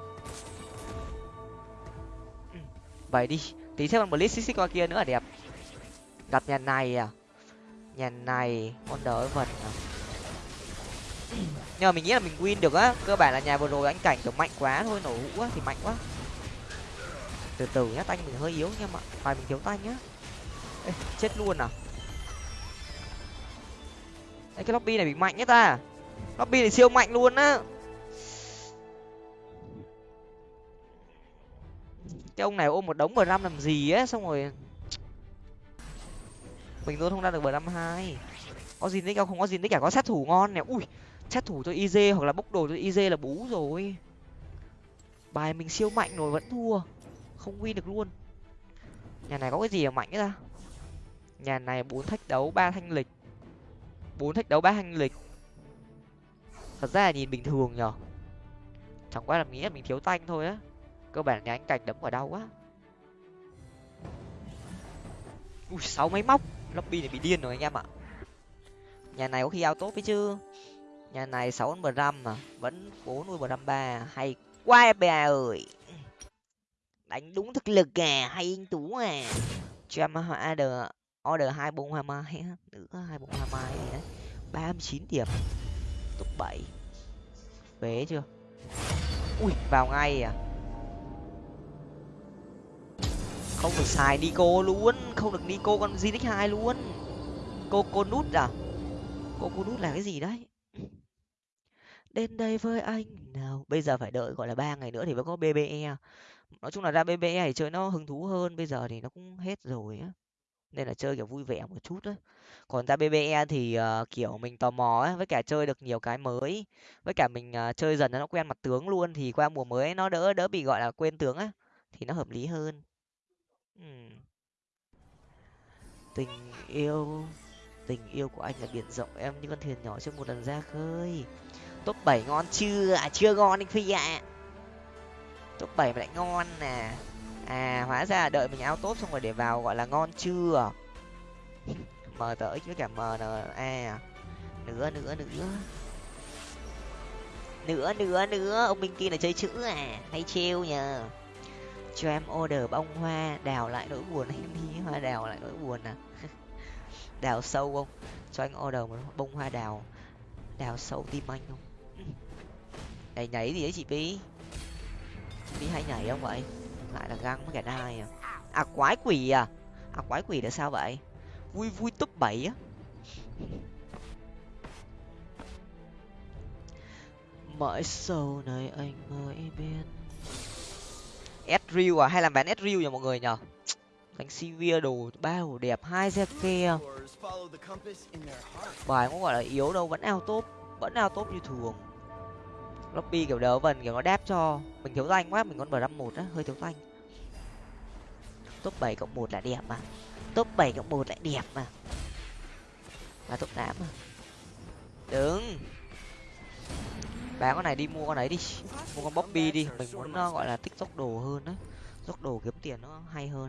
Vậy đi tí xem con blitz xích qua kia nữa là đẹp. Gặp nhà này à? Nhà này con đỡ vật à? Nhưng mà mình nghĩ là mình win được á cơ bản là nhà vừa rồi anh cảnh kiểu mạnh quá thôi nổ hũ á thì mạnh quá. Từ từ nhá tanh mình hơi yếu nha mà phải mình thiếu tanh nhá. Ê, chết luôn à? Ê, cái lobby này bị mạnh nhất ta. Lobby này siêu mạnh luôn á. Cái ông này ôm một đống bờ năm làm gì á, xong rồi mình luôn không ra được bờ năm hai. Có gì nick không? Không có gì nick cả, có sát thủ ngon nè. Ui, sát thủ cho iz hoặc là bốc đồ cho iz là bú rồi. Bài mình siêu mạnh rồi, vẫn thua. Không win được luôn. Nhà này có cái gì mà mạnh ra nhà này bốn thách đấu, ba thanh lịch. Bốn thách đấu, ba thanh lịch. Thật ra là nhìn bình thường nhở? Chẳng qua là nghĩ là mình thiếu tanh thôi á cơ bản nhà anh cạch đấm vào đau quá. Ui, sáu máy móc. Lobby này bị điên rồi anh em ạ. Nhà này có khi ao tốt ấy chứ. Nhà này sáu mươi răm mà. Vẫn bốn mươi ba. Hay quá bà ơi. Đánh đúng thực lực à hay anh tú à. Cho em order order hai bốn hoa mai nữa hai bốn hoa mai đấy. Ba mươi chín điểm. Top bảy. Phế chưa? Ui, vào ngay à. Không được xài nico luôn không được nico con zinix hai luôn. Cô cô nút à? Cô cô nút là cái gì đấy? Đến đây với anh nào? Bây giờ phải đợi gọi là ba ngày nữa thì mới có bbe nói chung là ra bbe thì chơi nó hứng thú hơn bây giờ thì nó cũng hết rồi á. Nên là chơi kiểu vui vẻ một chút á. Còn ra bbe thì uh, kiểu mình tò mò ấy, với cả chơi được nhiều cái mới. Với cả mình uh, chơi dần nó quen mặt tướng luôn thì qua mùa mới nó đỡ đỡ bị gọi là quên tướng á thì nó hợp lý hơn. Ừ. tình yêu tình yêu của anh là biển rộng, em như con thuyền nhỏ trong một lần ra khơi. Top bảy ngon chưa? À chưa ngon anh phi ạ. À. top bảy mà lại ngon nè. À hóa ra đợi mình ao tốt xong rồi để vào gọi là ngon chưa? M tới với cả m n a à. nữa nữa nữa. Nữa nữa nữa. Ông minh kia là chơi chữ à. Hay trêu nhờ cho em order bông hoa, đào lại nỗi buồn em đi hoa đào lại nỗi buồn à. Đào sâu không? Cho anh order một bông hoa đào đào sâu tim anh không? Nhảy nhảy gì đấy chị bí bí hay nhảy không vậy? Lại là găng với cả đai à. À quái quỷ à? À quái quỷ là sao vậy? Vui vui top bảy á. Mãi sau này anh mới biết Ezreal à? Hay làm bán Ezreal nhỉ mọi người nhở đánh Sivir đồ ba đồ đẹp, hai xe kia à? bài cũng gọi là yếu đâu, vẫn ao top, vẫn ao top như thường. Lobby kiểu đỡ vần, kiểu nó đáp cho. Mình thiếu danh quá, mình còn bờ năm một á, hơi thiếu danh. Top bảy cộng một là đẹp mà. Top bảy cộng một lại đẹp mà. Là top tám mà đứng bán con này đi mua con ấy đi. Mua con bobby đi. Mình muốn uh, gọi là tích dốc đồ hơn đấy dốc đồ kiếm tiền nó hay hơn.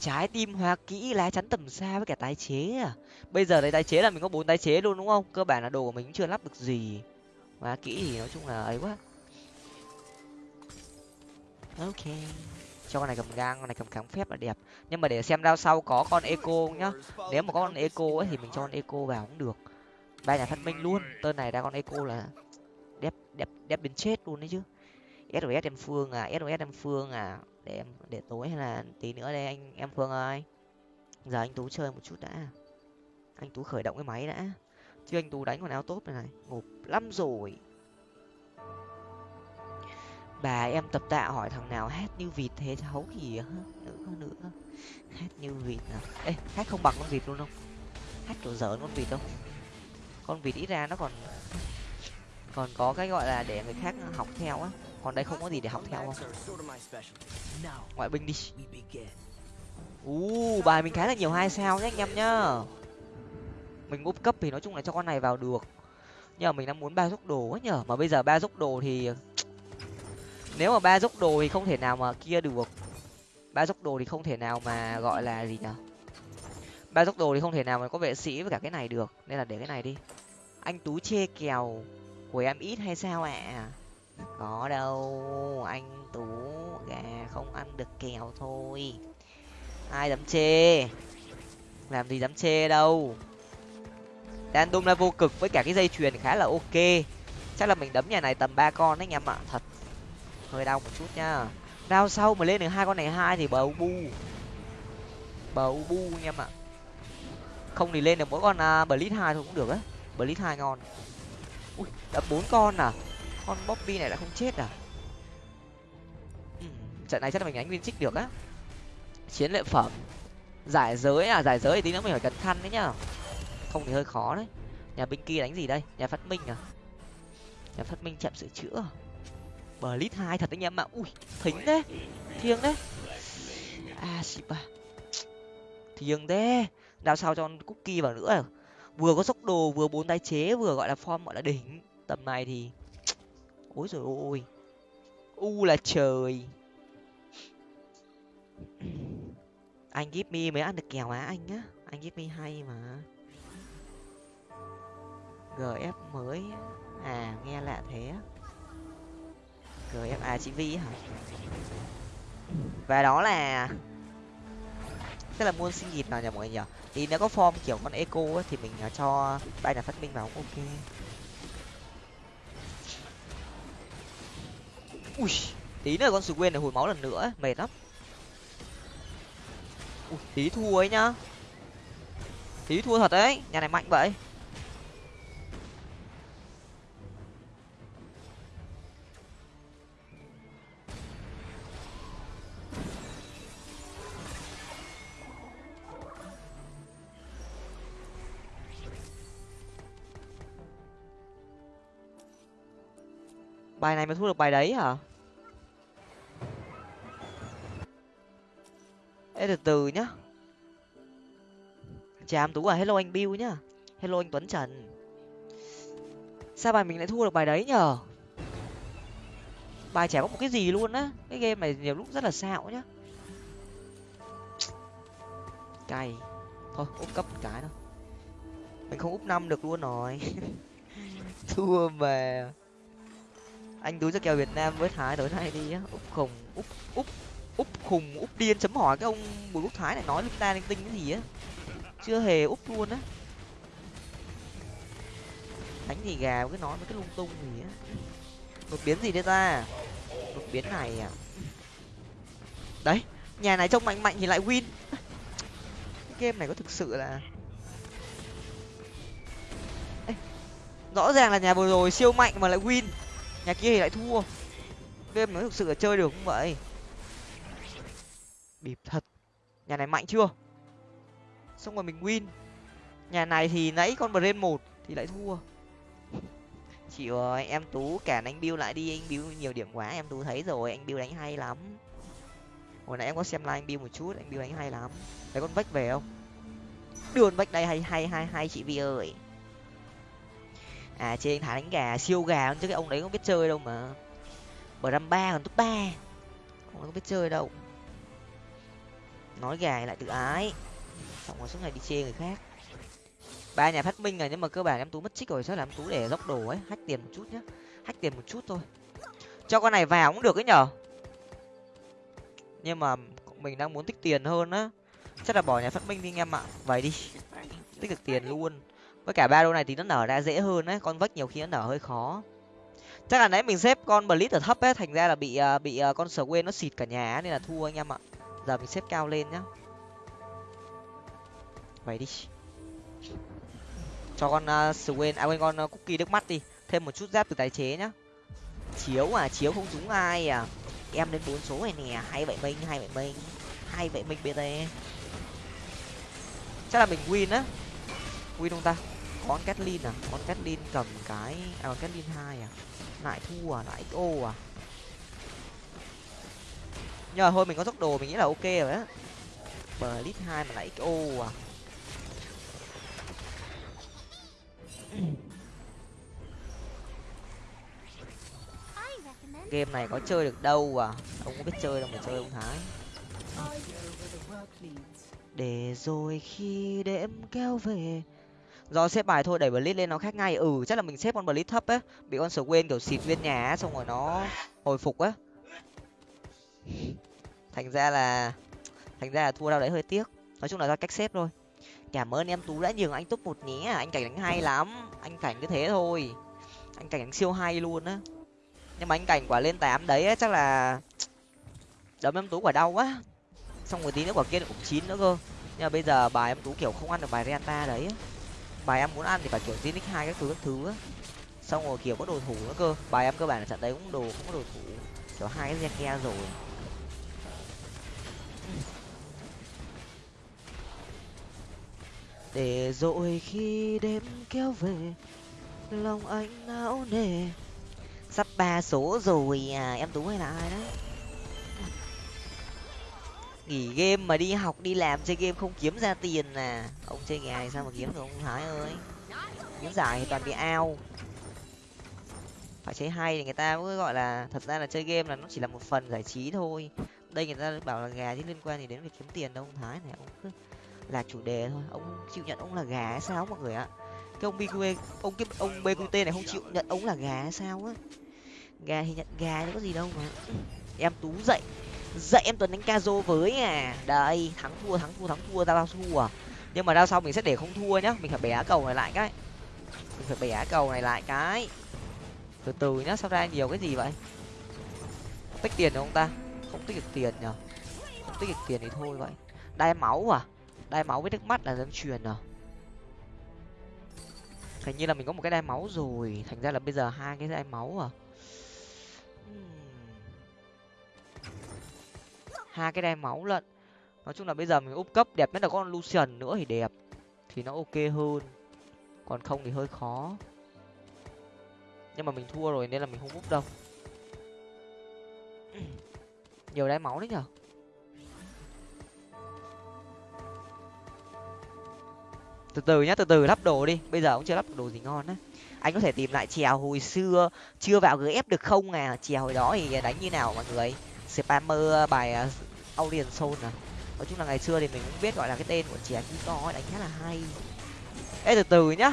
Trái tim hoa kỹ lá chắn tầm xa với cả tái chế à. Bây giờ đây tái chế là mình có bốn tái chế luôn đúng không? Cơ bản là đồ của mình chưa lắp được gì. Hoa kỹ thì nói chung là ấy quá. Ok. Cho con này cầm gang con này cầm kháng phép là đẹp. Nhưng mà để xem đao sau có con eco nhá. Nếu mà có con eco ấy thì mình cho con eco vào cũng được ba nhà phát minh luôn. Tên này ra con eco là đẹp đẹp đẹp đến chết luôn đấy chứ. Sos em phương à sos em phương à. Để em, để tối hay là tí nữa đây anh, em phương ơi. Giờ anh tú chơi một chút đã. Anh tú khởi động cái máy đã. Chứ anh tú đánh còn áo tốt này này, ngộp lắm rồi. Bà em tập tạ hỏi thằng nào hát như vịt thế cháu kìa nữa nữa hát như vịt à? Ê, hát không bằng con vịt luôn không? Hát kiểu dở con vịt không? Con vịt ít ra nó còn còn có cái gọi là để người khác học theo á. Còn đây không có gì để học theo không? Ngoại binh đi. U bài mình khá là nhiều hai sao nhé anh em nhá. Mình úp cấp thì nói chung là cho con này vào được. Nhưng mà mình đang muốn ba dốc đồ quá nhở mà bây giờ ba dốc đồ thì, nếu mà ba dốc đồ thì không thể nào mà kia được. Ba dốc đồ thì không thể nào mà gọi là gì nhở ba tốc đồ thì không thể nào mà có vệ sĩ với cả cái này được, nên là để cái này đi. Anh tú chê kèo của em ít hay sao ạ? À? có đâu, anh tú gà không ăn được kèo thôi. Ai dám chê? Làm gì dám chê đâu? Đan đôm là vô cực với cả cái dây chuyền khá là ok. Chắc là mình đấm nhà này tầm ba con đấy anh em ạ, thật. Hơi đau một chút nhá. Đau sau mà lên được hai con này hai thì bầu bu. Bầu bu anh em ạ không thì lên được mỗi con à, uh, blitz hai thôi cũng được á. Blitz hai ngon. Ui đập bốn con à? Con bobby này đã không chết à? Ừ, trận này chắc là mình đánh viên trích được á. Chiến lợi phẩm. Giải giới à giải giới thì tí nữa mình phải cẩn thận đấy nhá. Không thì hơi khó đấy. Nhà binh kia đánh gì đây? Nhà phát minh à? Nhà phát minh chậm sửa chữa. Bờ lít hai thật anh em ạ ui thính đấy thiêng đấy à xịp à thiêng đấy đào sao cho cookie vào nữa à? vừa có sốc đồ, vừa bốn tái chế, vừa gọi là form gọi là đỉnh. Tầm này thì ôi rồi ôi. U là trời. Anh give me mới ăn được kèo á anh á anh give me hay mà. Gf mới. À nghe lạ thế gf à chị vi hả? Và đó là tức là muôn sinh nhịp nào nhỉ mọi người nhỉ? Thì nếu có form kiểu con eco ấy, thì mình à, cho ba nhà phát minh vào cũng ok. Ui tí nữa con sù quên này hồi máu lần nữa mệt lắm. Ui tí thua ấy nhá. Tí thua thật đấy nhà này mạnh vậy. Bài này mới thu được bài đấy hả? Ê, từ từ nhá. Chào tú à hello anh bill nhá. Hello anh tuấn trần. Sao bài mình lại thu được bài đấy nhở bài chả có một cái gì luôn á. Cái game này nhiều lúc rất là xạo nhá. Cay. Thôi, úp cấp một cái thôi. Mình không úp năm được luôn rồi. Thua mà anh túi ra kèo việt nam với thái tối nay đi á. Úp khùng úp úp úp khùng úp điên chấm hỏi cái ông bùi quốc thái này nói lúc ta linh tinh cái gì á. Chưa hề úp luôn á. Đánh gì gà cứ nói với cái lung tung gì á. Đột biến gì đây ta? Đột biến này à? Đấy nhà này trông mạnh mạnh thì lại win. Cái game này có thực sự là Ê, rõ ràng là nhà vừa rồi siêu mạnh mà lại win nhà kia thì lại thua. Game nó thực sự là chơi được không vậy. Bịp thật. Nhà này mạnh chưa? Xong rồi mình win. Nhà này thì nãy con brain một thì lại thua. Chị ơi, em tú cản anh bill lại đi. Anh bill nhiều điểm quá, em tú thấy rồi. Anh bill đánh hay lắm. Hồi nãy em có xem live anh bill một chút, anh bill đánh hay lắm. Thấy con vách về không? Đưa con vách đây hay hay hay hay chị vi ơi à trên thái đánh gà, siêu gà chứ cái ông đấy không biết chơi đâu mà. Bờ răm ba còn top ba. Không biết chơi đâu. Nói gà lại tự ái. Xong rồi suốt ngày đi chê người khác. Ba nhà phát minh rồi nhưng mà cơ bản em tú mất trích rồi, chắc là em tú để dốc đồ ấy hách tiền một chút nhá. Hách tiền một chút thôi. Cho con này vào cũng được ấy nhở? Nhưng mà mình đang muốn tích tiền hơn á. Chắc là bỏ nhà phát minh đi anh em ạ. Vậy đi. Tích được tiền luôn với cả ba đô này thì nó nở ra dễ hơn đấy con vách nhiều khi nó nở hơi khó. Chắc là nãy mình xếp con blitz ở thấp ấy thành ra là bị ờ, bị ờ, con sờ quên nó xịt cả nhà nên là thua anh em ạ. Giờ mình xếp cao lên nhá. Vậy đi. Cho con ờ, uh, Swain, à quên con uh, cookie nước mắt đi. Thêm một chút giáp từ tái chế nhá. Chiếu à chiếu không trúng ai à. Em lên bốn số này nè hai vậy mình hai vậy mình hai vậy mình bt chắc là mình win á. Win không ta? Con Kathleen à? Con Kathleen cầm cái à con Kathleen hai à? Lại thua à? Lại xo à? Nhờ thôi, mình có tốc đồ, mình nghĩ là ok rồi á. Bờ lít hai mà lại xo à? Game này có chơi được đâu à? Ông có biết chơi đâu mà chơi ông thái. Để rồi khi đêm kéo về do xếp bài thôi đẩy blitz lên nó khác ngay. Ừ chắc là mình xếp con blitz thấp á. Bị con sở quên kiểu xịt viên nhà á xong rồi nó hồi phục á. Thành ra là thành ra là thua đâu đấy hơi tiếc. Nói chung là do cách xếp thôi. Cảm ơn em tú đã nhường anh top một nhé. Anh cảnh đánh hay lắm. Anh cảnh cứ thế thôi. Anh cảnh đánh siêu hay luôn á. Nhưng mà anh cảnh quả lên tám đấy ấy, chắc là đấm em tú quả đau quá. Xong rồi tí nữa quả kia cũng chín nữa cơ. Nhưng mà bây giờ bài em tú kiểu không ăn được bài renta đấy bài em muốn ăn thì phải kiểu zinix hai các thứ các thứ á. Xong rồi kiểu có đồ thủ nữa cơ. Bài em cơ bản là trận đấy cũng đồ, cũng có đồ thủ. Kiểu hai cái gen rồi. Để rồi khi đêm kéo về, lòng anh não nề. Sắp ba số rồi à em tú hay là ai đấy? Nghỉ game mà đi học, đi làm chơi game không kiếm ra tiền à? Ông chơi nghề này sao mà kiếm được ông thái ơi? Kiếm giải thì toàn bị ao. Phải chơi hay thì người ta mới gọi là, thật ra là chơi game là nó chỉ là một phần giải trí thôi. Đây người ta bảo là gà chứ liên quan gì đến việc kiếm tiền đâu, ông thái này, ông cứ là chủ đề thôi. Ông chịu nhận ông là gà hay sao mọi người ạ? Cái ông bqe ông cái ông bqt này không chịu nhận ông là gà hay sao á? Gà thì nhận gà chứ có gì đâu mà. Em tú dậy dậy em tuấn đánh Kazo với à. Đây, thắng thua thắng thua thắng thua ra bao thua. À nhưng mà ra sau mình sẽ để không thua nhá. Mình phải bẻ cầu này lại cái. Mình phải bẻ cầu này lại cái. Từ từ nhá, sao ra nhiều cái gì vậy? Tích tiền được không ta? Không tích được tiền nhở không tích được tiền thì thôi vậy. Đai máu à? Đai máu với nước mắt là dân truyền à? Hình như là mình có một cái đai máu rồi. Thành ra là bây giờ hai cái đai máu à? Hai cái đai máu lận. Nói chung là bây giờ mình úp cấp đẹp nhất là con lucian nữa thì đẹp. Thì nó ok hơn. Còn không thì hơi khó. Nhưng mà mình thua rồi nên là mình không úp đâu. Nhiều đai máu đấy nhở? Từ từ nhá, từ từ lắp đồ đi. Bây giờ cũng chưa lắp đồ gì ngon á. Anh có thể tìm lại chèo hồi xưa. Chưa vào gf được không à? Chèo hồi đó thì đánh như nào mọi người? Spammer bài à, Audien soul à nói chung là ngày xưa thì mình cũng biết gọi là cái tên của chè to ấy đánh khá là hay. Ê từ từ nhá.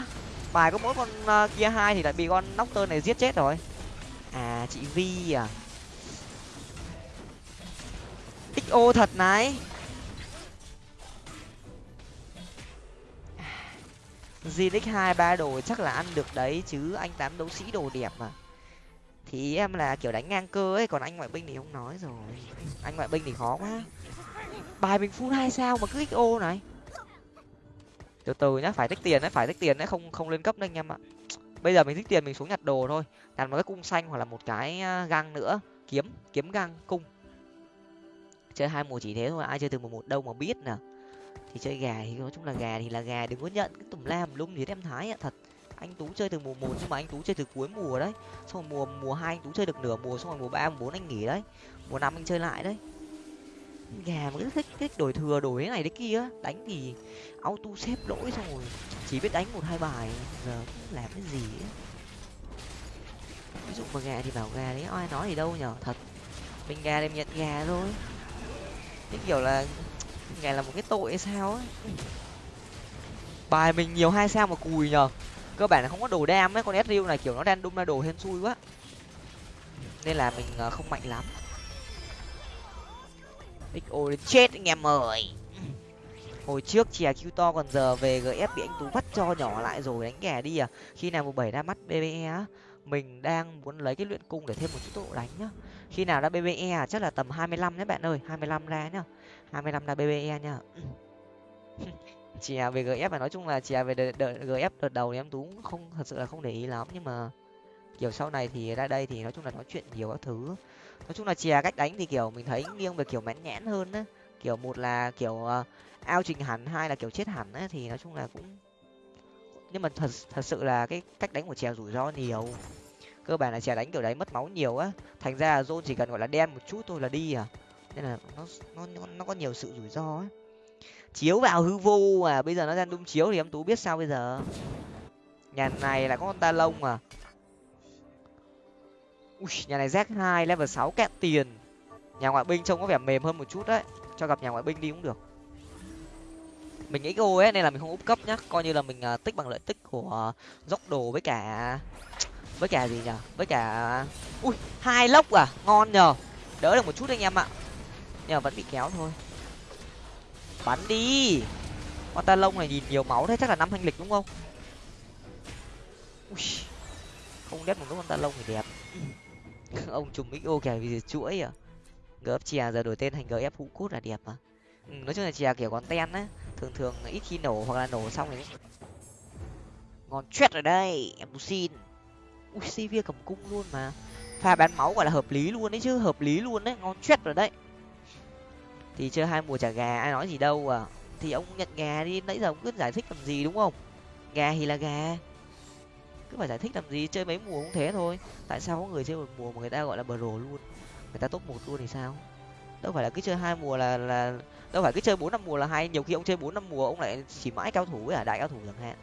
Bài có mỗi con uh, kia hai thì lại bị con nóc tơ này giết chết rồi. À chị vi à. Xo thật này. Zinix hai ba đồ chắc là ăn được đấy chứ anh tám đấu sĩ đồ đẹp mà thì em là, kiểu, đánh ngang cơ ấy, còn anh ngoại binh thì không nói rồi. Anh ngoại binh thì khó quá. Bài mình full hai sao mà cứ xo này. Từ từ nhá, phải tích tiền đấy, phải tích tiền đấy, không không lên cấp đâu anh em ạ. Bây giờ mình tích tiền mình xuống nhặt đồ thôi. Nhặt một cái cung xanh hoặc là một cái à, găng nữa. Kiếm kiếm găng cung. Chơi hai mùa chỉ thế thôi, ai chơi từ mùa một đâu mà biết nè. Thì chơi gà thì, nói chung là gà thì là gà, đừng có nhận cái tùm lam lum gì em thái ạ, thật anh tú chơi từ mùa một nhưng mà anh tú chơi từ cuối mùa đấy. Xong rồi mùa mùa hai anh tú chơi được nửa mùa, xong rồi mùa ba, mùa bốn anh nghỉ đấy. Mùa năm anh chơi lại đấy. Gà mà cứ thích thích đổi thừa, đổi cái này đấy kia đánh thì auto xếp lỗi xong rồi chỉ biết đánh một, hai bài, giờ cũng làm cái gì ấy. ví dụ mà gà thì bảo gà đấy ai nói gì đâu nhở, thật. Mình gà đem nhận gà thôi. Cái kiểu là gà là một cái tội hay sao ấy. Bài mình nhiều hai sao mà cùi nhở cơ bản là không có đồ đam ấy, con Ezreal này kiểu nó đang đung ra đồ hên xui quá. Nên là mình ờ, không mạnh lắm. Xo đến chết anh em ơi. Hồi trước chè q to còn giờ về gf bị anh tú vắt cho nhỏ lại rồi, đánh ghẻ đi à. Khi nào một bảy ra mắt bbe á, mình đang muốn lấy cái luyện cung để thêm một chút tốc độ đánh nhá. Khi nào ra bbe à chắc là tầm hai mươi lăm nhé bạn ơi, hai mươi lăm ra nhá. hai mươi lăm ra bbe nhá chè về gf và nói chung là chè về đợt, đợt gf đợt đầu thì em tú không thật sự là không để ý lắm. Nhưng mà kiểu sau này thì ra đây thì nói chung là nói chuyện nhiều các thứ. Nói chung là chè cách đánh thì kiểu mình thấy nghiêng về kiểu mãn nhãn hơn á. Kiểu một là kiểu uh, ao trình hẳn hai là kiểu chết hẳn á thì nói chung là cũng nhưng mà thật thật sự là cái cách đánh của chè rủi ro nhiều. Cơ bản là chè đánh kiểu đấy mất máu nhiều á. Thành ra là zone chỉ cần gọi là đen một chút thôi là đi à. Nên là nó nó nó có nhiều sự rủi ro ấy chiếu vào hư vô mà bây giờ nó đang đung chiếu thì em tú biết sao bây giờ? Nhà này là có con ta lông à. Ui nhà này z hai level sáu kẹt tiền. Nhà ngoại binh trông có vẻ mềm hơn một chút đấy. Cho gặp nhà ngoại binh đi cũng được. Mình xo ấy nên là mình không úp cấp nhá. Coi như là mình uh, tích bằng lợi tích của uh, dốc đồ với cả với cả gì nhở với cả ui hai lốc à. Ngon nhờ. Đỡ được một chút anh em ạ. Nhưng mà vẫn bị kéo thôi bắn đi. Con ta lông này nhìn nhiều máu thế chắc là năm thanh lịch đúng không? Ui không đét một cái con ta lông thì đẹp. Ông trùng xo kìa vì chuỗi à. Gf chè giờ đổi tên thành gf hũ cốt là đẹp mà. Ừ, nói chung là chè kiểu con ten á thường thường ít khi nổ hoặc là nổ xong thì ngon chết rồi đây em xin. Ui sivir cầm cung luôn mà. Pha bán máu gọi là hợp lý luôn đấy chứ hợp lý luôn đấy ngon chết rồi đấy thì chơi hai mùa trả gà, ai nói gì đâu à. Thì ông nhận gà đi, nãy giờ ông cứ giải thích làm gì đúng không? Gà thì là gà. Cứ phải giải thích làm gì, chơi mấy mùa cũng thế thôi. Tại sao có người chơi một mùa mà người ta gọi là bờ rồ luôn? Người ta top một luôn thì sao? Đâu phải là cứ chơi hai mùa là là, đâu phải cứ chơi bốn năm mùa là hay. Nhiều khi ông chơi bốn năm mùa, ông lại chỉ mãi cao thủ với cả đại cao thủ chẳng hạn.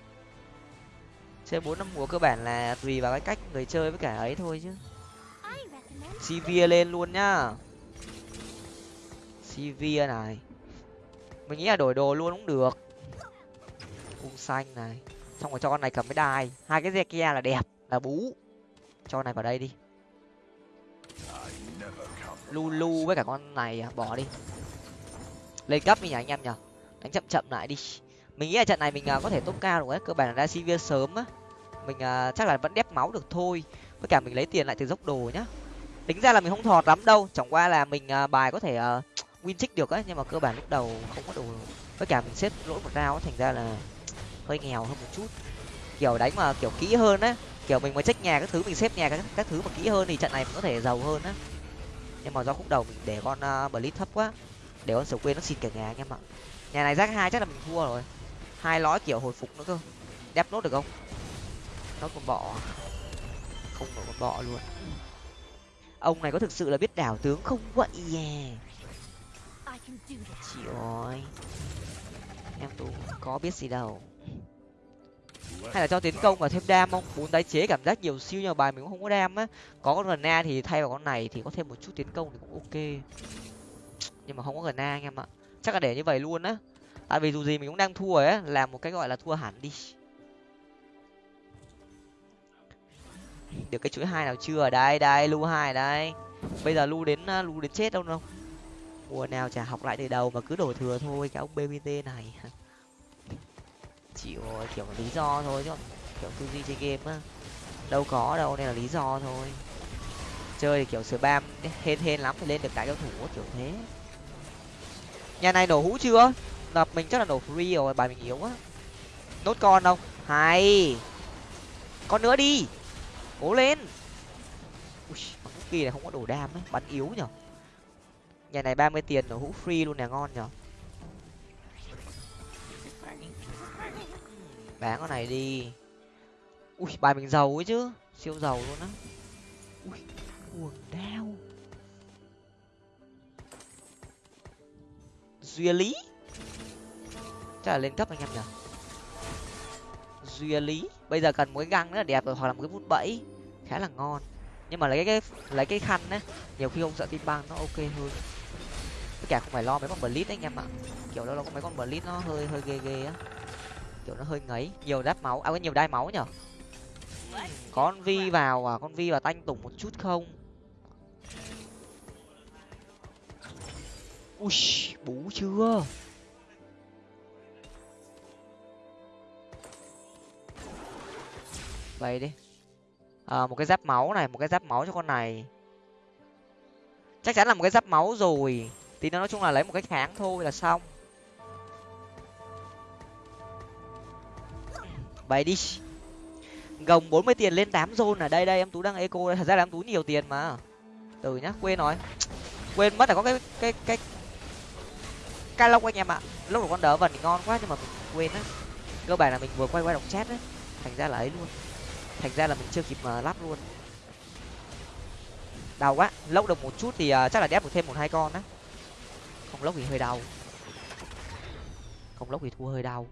Chơi bốn năm mùa cơ bản là tùy vào cái cách người chơi với cả ấy thôi chứ. Cv lên luôn nhá cv này. Mình nghĩ là đổi đồ luôn cũng được. Cung xanh này. Xong rồi cho con này cầm cái đai. Hai cái zekia là đẹp là bú. Cho này vào đây đi. Lulu với cả con này à, bỏ đi. Lên cấp đi nhỉ anh em nhở đánh chậm chậm lại đi. Mình nghĩ là trận này mình à, có thể tốt cao rồi đấy cơ bản là ra sivir sớm á. Mình à, chắc là vẫn đép máu được thôi. Với cả mình lấy tiền lại từ dốc đồ nhá. Tính ra là mình không thọt lắm đâu. Chẳng qua là mình bài có thể uh, win trích được ấy nhưng mà cơ bản lúc đầu không có đồ với cả mình xếp lỗi một rau thành ra là hơi nghèo hơn một chút. Kiểu đánh mà kiểu kỹ hơn á kiểu mình mới check nhà các thứ mình xếp nhà các, các thứ mà kỹ hơn thì trận này mình có thể giàu hơn á. Nhưng mà do khúc đầu mình để con uh, blitz thấp quá để con sầu quên nó xịt cả nhà anh em ạ. Nhà này rác hai chắc là mình thua rồi. Hai lõi kiểu hồi phục nữa cơ. Đép nốt được không? Nó còn bọ. Không nổi con bọ luôn. Ông này có thực sự là biết đảo tướng không? Vậy yeah chị ơi em tú có biết gì đâu. Hay là cho tiến công và thêm đam không? Bốn tái chế cảm giác nhiều siêu nhưng bài mình cũng không có đam á. Có con gần a thì thay vào con này thì có thêm một chút tiến công thì cũng ok. Nhưng mà không có gần a anh em ạ. Chắc là để như vậy luôn á. Tại vì dù gì mình cũng đang thua ấy làm một cái gọi là thua hẳn đi. Được cái chuỗi hai nào chưa? Đây đây lu hai đây. Bây giờ lu đến lu đến chết đâu đâu mùa nào chả học lại từ đầu mà cứ đổ thừa thôi, cái ông bbt này. Chịu rồi, kiểu lý do thôi, chứ kiểu tư duy chơi game á. Đâu có đâu nên là lý do thôi. Chơi thì kiểu spam hên hên lắm thì lên được cái cao thủ kiểu thế. Nhà này nổ hũ chưa? Đập mình chắc là nổ free rồi, bài mình yếu á nốt con đâu? Hay. Con nữa đi. Cố lên. Ui kỳ này không có đồ đam ấy, bắn yếu nhở? Nhà này ba mươi tiền nó hũ free luôn nè, ngon nhở? Bán con này đi. Ui, bài mình giàu ấy chứ, siêu giàu luôn á. Ui, cuồng đao. Duy lý. Chắc là lên cấp anh em nhở? Duy lý. Bây giờ cần một cái găng rất là đẹp rồi, hoặc là một cái bút bẫy. Khá là ngon. Nhưng mà lấy cái lấy cái khăn á, nhiều khi ông sợ tim băng nó ok hơn cả không phải lo mấy con blitz anh em ạ. Kiểu đó là có mấy con blitz nó hơi hơi ghê ghê á. Kiểu nó hơi ngấy. Nhiều đáp máu à có nhiều đai máu nhở? Con vi vào à? Con vi vào tanh tùng một chút không? Ui bú chưa? Vậy đi. À, một cái giáp máu này một cái giáp máu cho con này. Chắc chắn là một cái giáp máu rồi thì nó nói chung là lấy một cái kháng thôi là xong. Vậy đi. Gồng bốn mươi tiền lên tám zone ở đây đây em tú đang eco đây. Thật ra là em tú nhiều tiền mà. Từ nhá quên nói. Quên mất là có cái cái cái cái lốc anh em ạ. Lúc của con đỡ vần thì ngon quá nhưng mà mình quên á. Cơ bản là mình vừa quay quay đọc chat á. Thành ra là ấy luôn. Thành ra là mình chưa kịp mà lắp luôn. Đau quá. Lốc được một chút thì uh, chắc là đép được thêm một hai con á không lốc thì hơi đau. Không lốc thì thua hơi đau.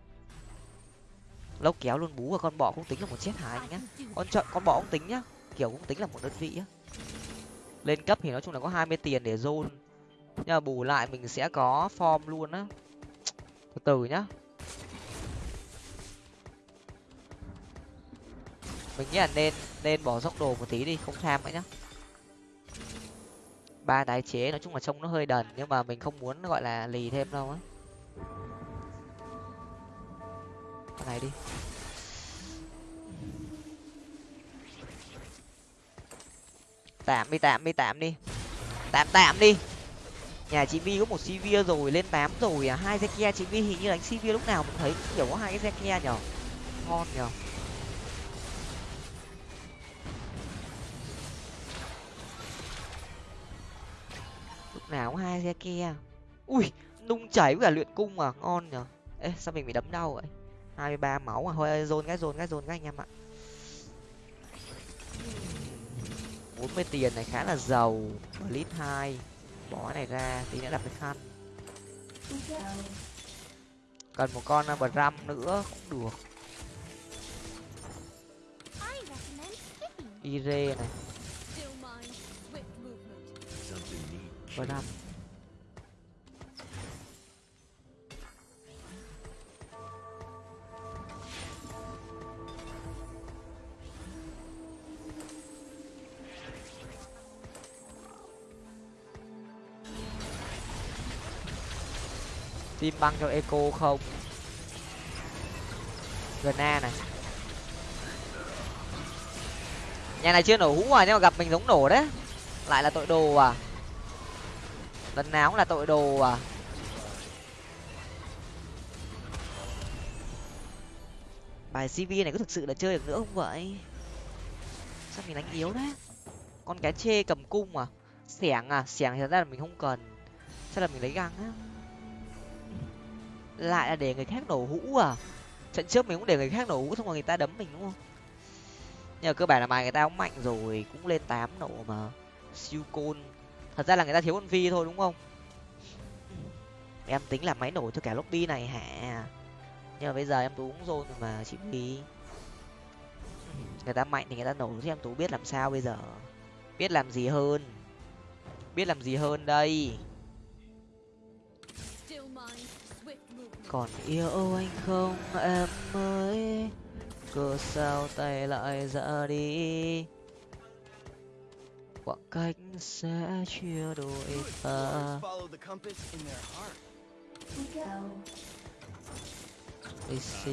Lốc kéo luôn bú và con bọ cũng tính là một chết hại nhá. Con chọn con bọ cũng tính nhá. Kiểu cũng tính là một đơn vị á. Lên cấp thì nói chung là có hai mươi tiền để zone. Nhưng mà bù lại mình sẽ có form luôn á. Từ từ nhá. Mình nghĩ là nên nên bỏ dốc đồ một tí đi, không tham nữa nhá ba tái chế, nói chung là trông nó hơi đần, nhưng mà mình không muốn gọi là lì thêm đâu á. Con này đi. Tạm đi tạm đi tạm đi. Tạm tạm đi. Nhà chị vi có một cv rồi, lên tám rồi à? Hai xe kia, chị vi hình như đánh cv lúc nào cũng thấy, kiểu có hai cái xe kia nhở? Ngon nhở? Nào cũng hai xe kia. Ui, nung chảy với cả luyện cung à ngon nhở ê, sao mình bị đấm đau vậy? Hai mươi ba máu à thôi, dồn cái dồn cái dồn cái anh em ạ. Bốn mươi tiền này khá là giàu. Lít hai, bỏ cái này ra, tí nữa đặt cái khăn. Cần một con uh, bờ ram nữa, cũng được. Ire này. Bờ đạp tim băng cho eco không? Gna này. Nhà này chưa nổ hũ à nhưng mà gặp mình giống nổ đấy. Lại là tội đồ à lần nào cũng là tội đồ à. Bài cv này có thực sự là chơi được nữa không vậy? Sao mình đánh yếu đấy con cá chê cầm cung à? Xẻng à? Xẻng thì thật ra là mình không cần. Chắc là mình lấy găng á. Lại là để người khác nổ hũ à? Trận trước mình cũng để người khác nổ hũ xong rồi người ta đấm mình, đúng không? Nhưng mà cơ bản là bài người ta cũng mạnh rồi, cũng lên tám nổ mà. Siêu côn thật ra là người ta thiếu con vi thôi, đúng không? Em tính là máy nổ cho cả lobby này hả? Nhưng mà bây giờ em tú cũng rồi mà, chị vi. Người ta mạnh thì người ta nổ chứ em tú biết làm sao bây giờ. Biết làm gì hơn. Biết làm gì hơn đây. Còn yêu anh không, em ơi? Cớ sao tay lại ra đi? Khoảng cách sẽ chia đôi ta. Let's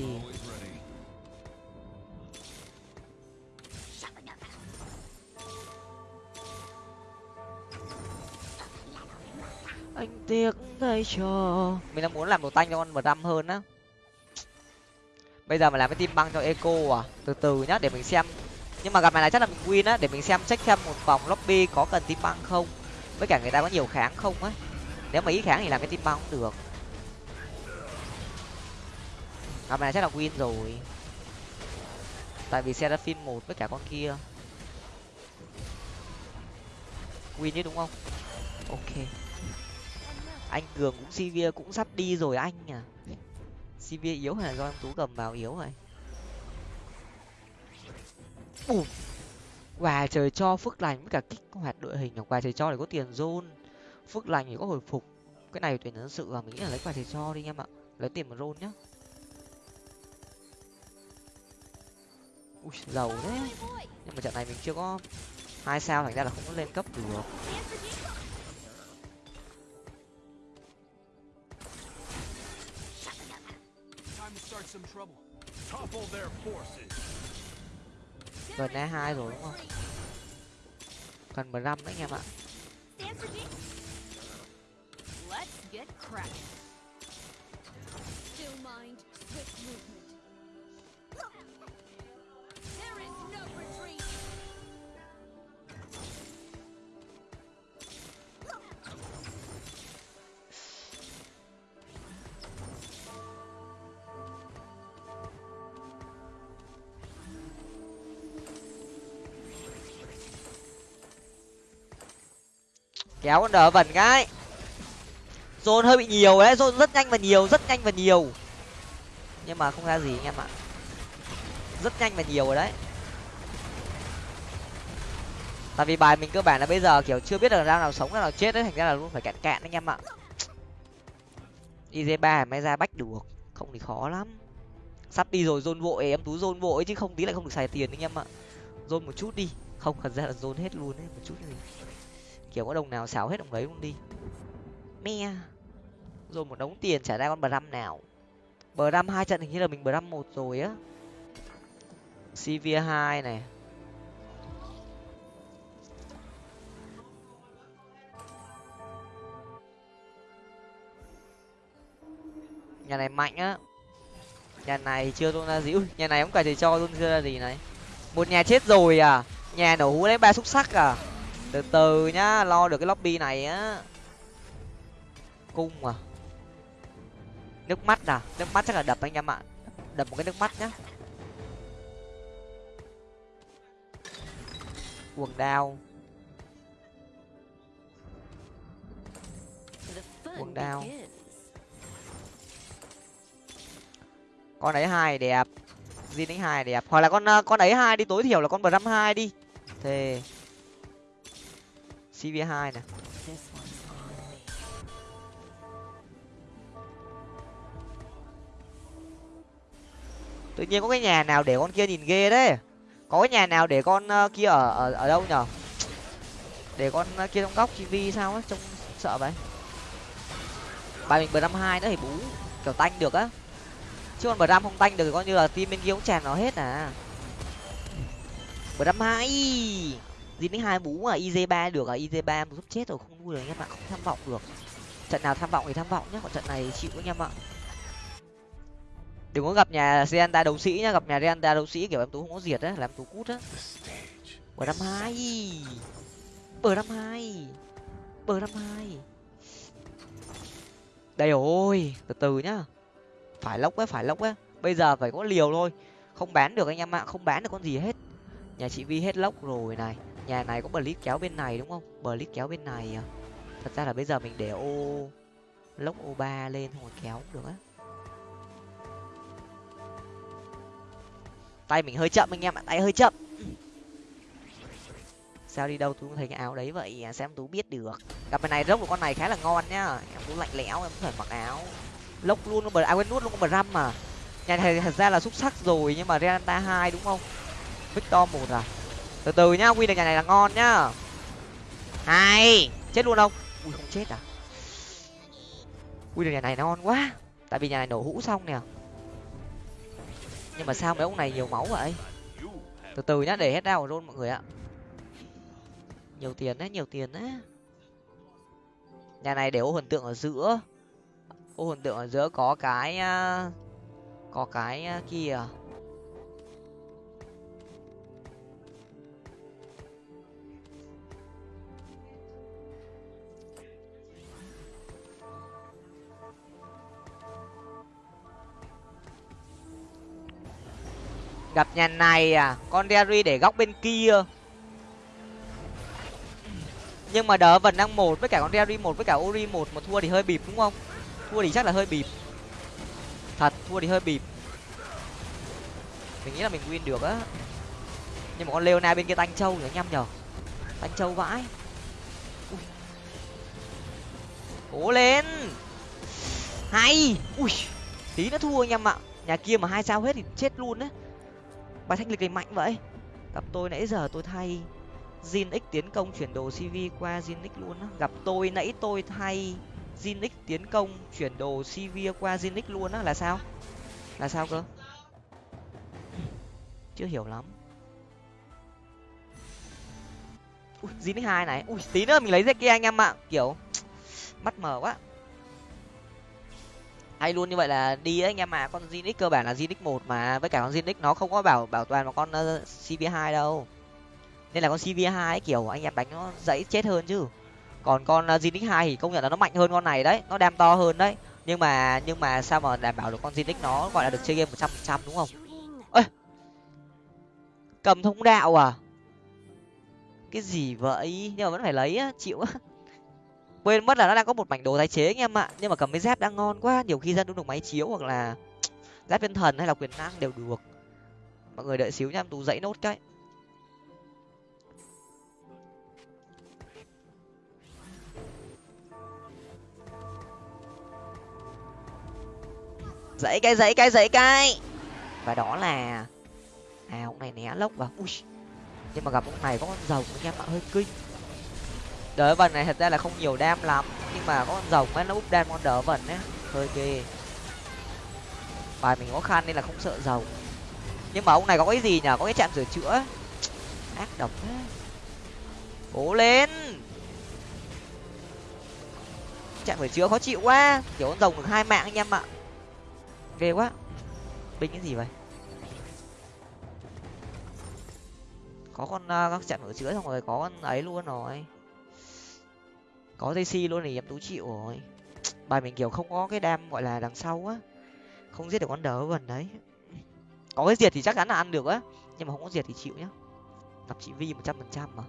anh tiếc thay cho mình đang muốn làm đồ tanh cho con mờ hơn á. Bây giờ mà làm cái tim băng cho eco à từ từ nhá, để mình xem nhưng mà gặp này là chắc là mình win á, để mình xem check xem một vòng lobby có cần tim băng không. Với cả người ta có nhiều kháng không á. Nếu mà ít kháng thì làm cái tim băng cũng được. Gặp này chắc là win rồi. Tại vì seraphim một với cả con kia. Win chứ đúng không? Ok. Anh cường cũng cv cũng sắp đi rồi anh à. Cv yếu hay là do em tú cầm vào yếu rồi? Bùm và trời cho, phước lành với cả kích hoạt đội hình hoặc và trời cho để có tiền zone phước lành thì có hồi phục. Cái này tuyển nhân sự và mình nghĩ là lấy quà trời cho đi em ạ. Lấy tiền một rôn nhá. Ui, giàu đấy nhưng mà trận này mình chưa có hai sao, thành ra là không có lên cấp được gần e hai rồi đúng không? Cần mười lăm đấy anh em ạ. Kéo con đỡ vẩn cái. Dồn hơi bị nhiều đấy dồn rất nhanh và nhiều, rất nhanh và nhiều. Nhưng mà không ra gì anh em ạ. Rất nhanh và nhiều rồi đấy. Tại vì bài mình cơ bản là bây giờ kiểu chưa biết là ra nào sống, ra nào chết đấy, thành ra là luôn phải cạn cạn anh em ạ. Iz ba mới ra bách được, không thì khó lắm. Sắp đi rồi dồn vội, em tú dồn vội chứ không tí lại không được xài tiền anh em ạ. Dồn một chút đi, không, thật ra là dồn hết luôn đấy, một chút gì kiểu có đồng nào xáo hết đồng đấy luôn đi. Me rồi một đống tiền trả ra con bờ năm nào. Bờ năm hai trận hình như là mình bờ năm một rồi á. Cv hai này. Nhà này mạnh á. Nhà này chưa tôn ra gì. Ui, nhà này cũng cả thầy cho tôn chưa ra gì này. Một nhà chết rồi à. Nhà nổ hú lấy ba xúc sắc à từ từ nhá, lo được cái lobby này á. Cung à. Nước mắt à? Nước mắt chắc là đập anh em ạ. Đập một cái nước mắt nhá. Quần đao. Quần đao. Con ấy hai đẹp. Zin ấy hai đẹp. Hoặc là con con ấy hai đi, tối thiểu là con bờ năm hai đi. Thề cv hai nè. Tự nhiên có cái nhà nào để con kia nhìn ghê đấy có cái nhà nào để con uh, kia ở ở ở đâu nhở? Để con uh, kia trong góc tv sao á trông sợ vậy? Bài mình bờ năm hai nữa thì bú kiểu tanh được á. Chứ còn bờ năm không tanh được thì coi như là team bên kia cũng tràn nó hết à. Bờ năm hai Jin đến hai bú à iz ba được à? iz ba giúp chết rồi, không nuôi được anh em ạ, không tham vọng được. Trận nào tham vọng thì tham vọng nhé còn trận này chịu anh em ạ. Đừng có gặp nhà Reanta đấu sĩ nhá, gặp nhà Reanta đấu sĩ kiểu em tú không có diệt á, làm tú cút á. Bờ năm hai. Bờ năm hai. Bờ năm hai. Đây rồi, từ từ nhá. Phải lốc á phải lốc á bây giờ phải có liều thôi. Không bán được anh em ạ, không bán được con gì hết. Nhà chị vi hết lốc rồi này nhà này có bờ lít kéo bên này, đúng không? Bờ lít kéo bên này à? Thật ra là bây giờ mình để ô, lốc ô ba lên không kéo cũng được á. Tay mình hơi chậm anh em ạ, tay hơi chậm. Sao đi đâu tú thấy cái áo đấy vậy à, xem tú biết được. Gặp bên này rốc của con này khá là ngon nhá. Em tú lạnh lẽo, em phải mặc áo. Lốc luôn bờ à quên nuốt luôn bờ răm mà. Nhà này thật ra là xúc sắc rồi, nhưng mà Renata hai đúng không? Victor một à? Từ từ nhá win được nhà này là ngon nhá. Hai chết luôn không? Ui không chết à? Win được nhà này ngon quá. Tại vì nhà này nổ hũ xong nè. Nhưng mà sao mấy ông này nhiều máu vậy? Từ từ nhá để hết đau rôn mọi người ạ. Nhiều tiền đấy nhiều tiền đấy. Nhà này để ô hình tượng ở giữa. Ô hình tượng ở giữa có cái có cái kia gặp nhà này à con derry để góc bên kia. Nhưng mà đỡ vẫn đang một với cả con derry một với cả ori một mà thua thì hơi bịp đúng không? Thua thì chắc là hơi bịp. Thật, thua thì hơi bịp. Mình nghĩ là mình win được á. Nhưng mà con leona bên kia tanh châu nhỉ anh em nhở tanh châu vãi. Cố lên. Hay. Ui. Tí nữa thua anh em ạ. Nhà kia mà hai sao hết thì chết luôn đấy bài thanh lịch này mạnh vậy gặp tôi nãy giờ tôi thay Jin X tiến công chuyển đồ CV qua Jin X luôn á. Gặp tôi nãy tôi thay Jin X tiến công chuyển đồ CV qua Jin X luôn á là sao? Là sao cơ? Chưa hiểu lắm. Ui, Jin X 2 này. Ui, tí nữa mình lấy kia anh em ạ. Kiểu mắt mờ quá hay luôn như vậy là đi đấy anh em mà con Zinix cơ bản là Zinix một mà. Với cả con Zinix nó không có bảo bảo toàn mà con uh, cv 2 đâu. Nên là con cv 2 kiểu anh em đánh nó dãy chết hơn chứ. Còn con uh, Zinix 2 thì công nhận là nó mạnh hơn con này đấy. Nó đam to hơn đấy. Nhưng mà nhưng mà sao mà đảm bảo được con Zinix nó gọi là được chơi game một trăm phần trăm đúng không? Ơi cầm thông đạo à? Cái gì vậy? Nhưng mà vẫn phải lấy á chịu á quên mất là nó đang có một mảnh đồ tái chế anh em ạ. Nhưng mà cầm cái dép đang ngon quá, nhiều khi ra đúng được máy chiếu hoặc là dép viên thần hay là quyền năng đều được. Mọi người đợi xíu nha em tú dãy nốt cái. Dãy cái dãy cái dãy cái. Và đó là à ông này né lốc vào. Ui. Nhưng mà gặp ông này có con rồng anh em ạ, hơi kinh đỡ vần này thật ra là không nhiều đam lắm nhưng mà có con rồng ấy nó úp đam con đỡ vần ấy hơi ghê. Bài mình khó khăn nên là không sợ rồng. Nhưng mà ông này có cái gì nhở có cái chạm sửa chữa ác độc thế. Cố lên! Chạm sửa chữa khó chịu quá. Kiểu con rồng được hai mạng anh em ạ. Ghê quá. Binh cái gì vậy? Có con uh, các chạm sửa chữa xong rồi có con ấy luôn rồi có dây luôn thì em tú chịu rồi. Bài mình kiểu không có cái đam gọi là đằng sau á. Không giết được con đỡ vần đấy. Có cái diệt thì chắc chắn là ăn được á. Nhưng mà không có diệt thì chịu nhá. Gặp chị vi một trăm phần trăm mà.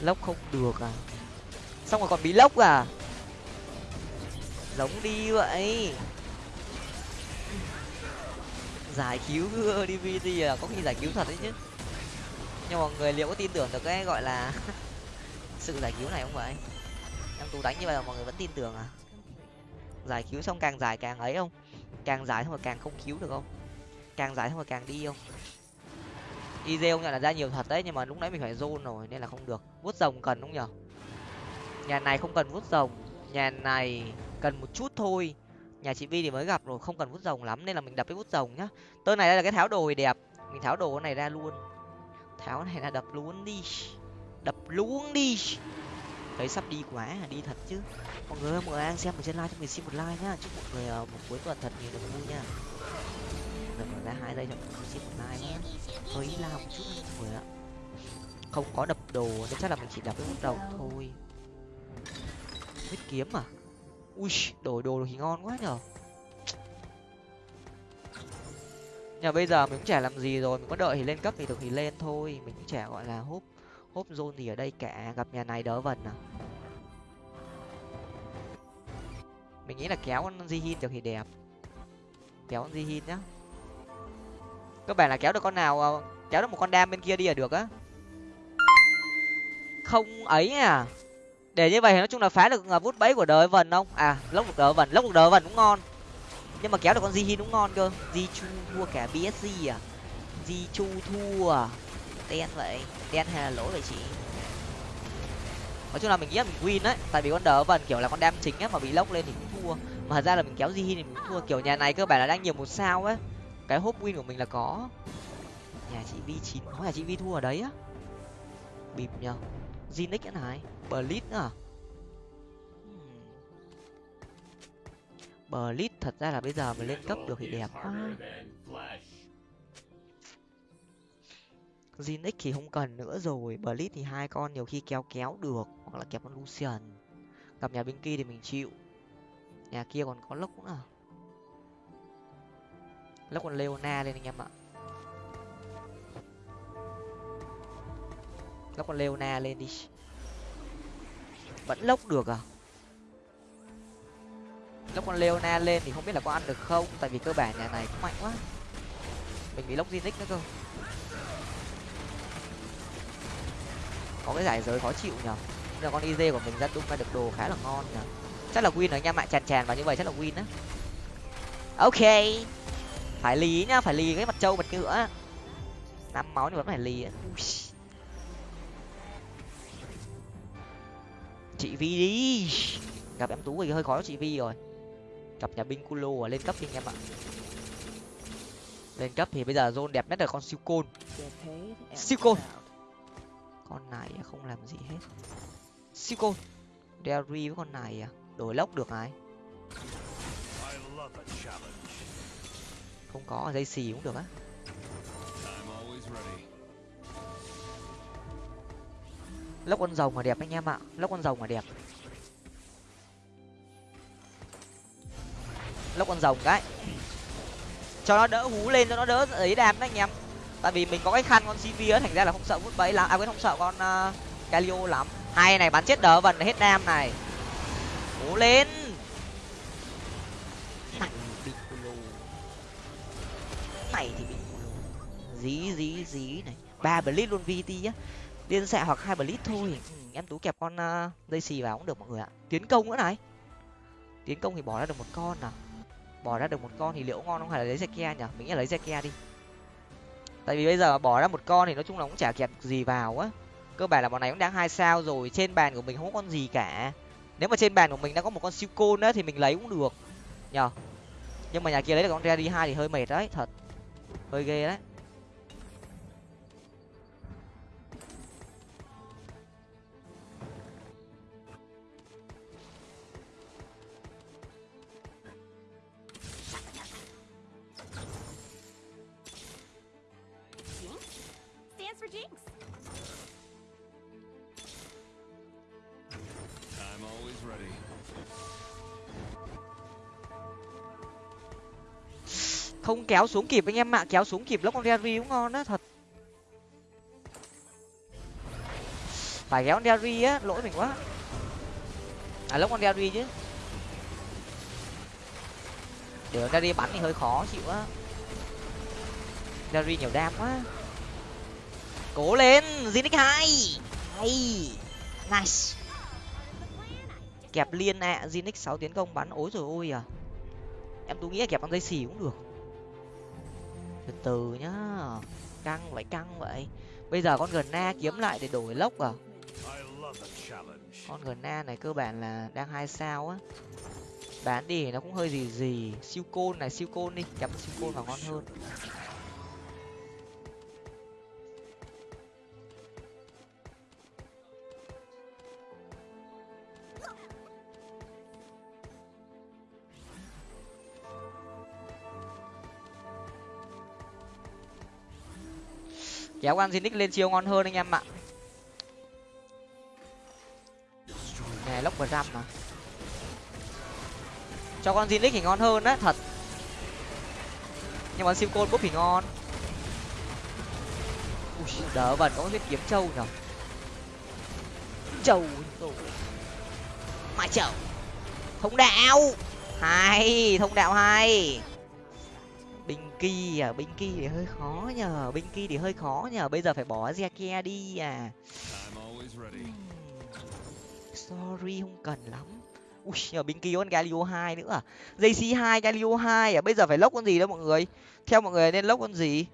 Lốc không được à? Xong rồi còn bị lốc à? Giống đi vậy. Giải cứu dvd là có khi giải cứu thật đấy chứ. Nhưng mà người liệu có tin tưởng được cái gọi là sự giải cứu này không vậy? Em tú đánh như vậy mà mọi người vẫn tin tưởng à? Giải cứu xong càng dài càng ấy không? Càng dài xong rồi càng không cứu được không? Càng dài xong rồi càng đi không? Iz nhận là ra nhiều thật đấy, nhưng mà lúc nãy mình phải zone rồi nên là không được. Vuốt rồng cần không nhở? Nhà này không cần vút rồng. Nhà này cần một chút thôi. Nhà chị vi thì mới gặp rồi, không cần vút rồng lắm, nên là mình đập cái vút rồng nhá. Tơ này đây là cái tháo đồ đẹp. Mình tháo đồ này ra luôn. Tháo này là đập luôn đi. Đập luôn đi. Thấy sắp đi quá à, đi thật chứ. Mọi người ơi, mọi người đang xem ở trên live cho mình xin một like nhá. Chúc mọi người ờ, một cuối tuần thật nhiều niềm vui nha. Rồi ra hai giây cho mọi người xin một like nhá. Hơi lao một chút mọi người ạ. Không có đập đồ nên chắc là mình chỉ đập cái vút rồng thôi huyết kiếm à? Ui, đổi đồ thì ngon quá nhở nhà bây giờ mình cũng chả làm gì rồi, mình có đợi thì lên cấp thì được thì lên thôi. Mình cũng chả gọi là hốp hốp zone gì ở đây cả. Gặp nhà này đỡ vần à. Mình nghĩ là kéo con Jihin được thì đẹp. Kéo con Jihin nhá. Các bạn là kéo được con nào à, kéo được một con đam bên kia đi là được á. Không ấy à để như vậy thì nói chung là phá được à, vút bẫy của đời vần không? À lốc được đời vần lốc được đời vần cũng ngon. Nhưng mà kéo được con Jihin cũng ngon cơ. Jichu thua cả BSC à. Jichu thua. À đen vậy, đen hay là lỗ vậy chị? Nói chung là mình nghĩ là mình win đấy. Tại vì con đỡ vần kiểu là con đam chính á, mà bị lốc lên thì cũng thua. Mà thật ra là mình kéo Jihin thì mình cũng thua. Kiểu nhà này cơ bản là đang nhiều một sao ấy. Cái hốp win của mình là có. Nhà chị vi chín có nhà chị vi thua ở đấy á. Bịp nhờ. Zinix cái này. Blitz nữa à? Hmm. Blitz thật ra là bây giờ mà lên cấp được thì đẹp quá. Zinix thì không cần nữa rồi. Blitz thì hai con nhiều khi kéo kéo được hoặc là kẹp con Lucian. Gặp nhà bên kia thì mình chịu. Nhà kia còn có lốc nữa. Lốc còn Leona lên anh em ạ. Lốc còn Leona lên đi vẫn lốc được à? Lốc con Leona lên thì không biết là có ăn được không tại vì cơ bản nhà này cũng mạnh quá. Mình bị lốc Zinix nữa cơ. Có cái giải giới khó chịu nhở là con iz của mình ra tung ra được đồ khá là ngon nhở chắc là win ở nha mạ tràn tràn vào như vậy chắc là win á. Ok. Phải lý nhá phải lì cái mặt trâu mặt ngựa, năm máu nhưng vẫn phải lì chị vi đi. Gặp em tú thì hơi khó cho chị vi rồi. Gặp nhà binh culo lên cấp đi anh em ạ. Lên cấp thì bây giờ zone đẹp nhất là con siêu côn. Siêu côn. con này không làm gì hết. Siêu côn. Derry với con này à đổi lốc được ai? Không có dây xì cũng được á lốc con rồng mà đẹp anh em ạ. Lốc con rồng mà đẹp. Lốc con rồng cái cho nó đỡ hú lên cho nó đỡ ấy đam đấy anh em. Tại vì mình có cái khăn con cv á thành ra là không sợ vút bẫy lắm. À quên không sợ con à, uh, calio lắm. Hai này bắn chết đỡ vần hết đam này. Hú lên. Này thì bị dí dí dí này. Ba blitz luôn vt á liên xạ hoặc hai blitz thôi. Ừ, em tú kẹp con ờ, uh, dây xì vào cũng được mọi người ạ. Tiến công nữa này. Tiến công thì bỏ ra được một con nào bỏ ra được một con thì liệu ngon không? Hay là lấy Zekia nhỉ? Mình nghĩ là lấy Zekia đi. Tại vì bây giờ bỏ ra một con thì nói chung là cũng chả kẹp gì vào á. Cơ bản là bọn này cũng đang hai sao rồi. Trên bàn của mình không có con gì cả. Nếu mà trên bàn của mình đã có một con siêu côn á thì mình lấy cũng được. Nhờ. Nhưng mà nhà kia lấy được con ra đi hai thì hơi mệt đấy thật. Hơi ghê đấy. Không kéo xuống kịp anh em ạ, kéo xuống kịp lốc con Derry cũng ngon đó thật. Phải kéo con Derry á, lỗi mình quá. À lốc con Derry chứ. Để con Derry bắn thì hơi khó chịu á. Derry nhiều đam quá. Cố lên Zinix hai. Hay. Nice kẹp liên ạ à. Zinix sáu tiến công bắn ối rồi ôi à. Em tôi nghĩ là kẹp bằng dây xì cũng được. Từ từ nhá, căng vậy căng vậy. Bây giờ con gần na kiếm lại để đổi lốc à. Con gần na này cơ bản là đang hai sao á. Bán đi nó cũng hơi gì gì. Siêu côn này, siêu côn đi, chấm siêu côn vào ngon hơn. Kéo con Zinix lên chiêu ngon hơn anh em ạ. Này lốc vào mà. Cho con Zinix thì ngon hơn đấy thật. Nhưng mà siêu côn búp thì ngon. Ui, đỡ vần có biết kiếm trâu nhở? Trâu. Mãi trâu. Thông đạo. Hay, thông đạo hay binh kỳ à binh kỳ thì hơi khó nhờ binh kỳ thì hơi khó nhờ bây giờ phải bỏ Zeke đi à. Sorry không cần lắm. Ui nhờ binh kỳ con galio hai nữa à? Jc hai galio hai à? Bây giờ phải lốc con gì đó mọi người? Theo mọi người nên lốc con gì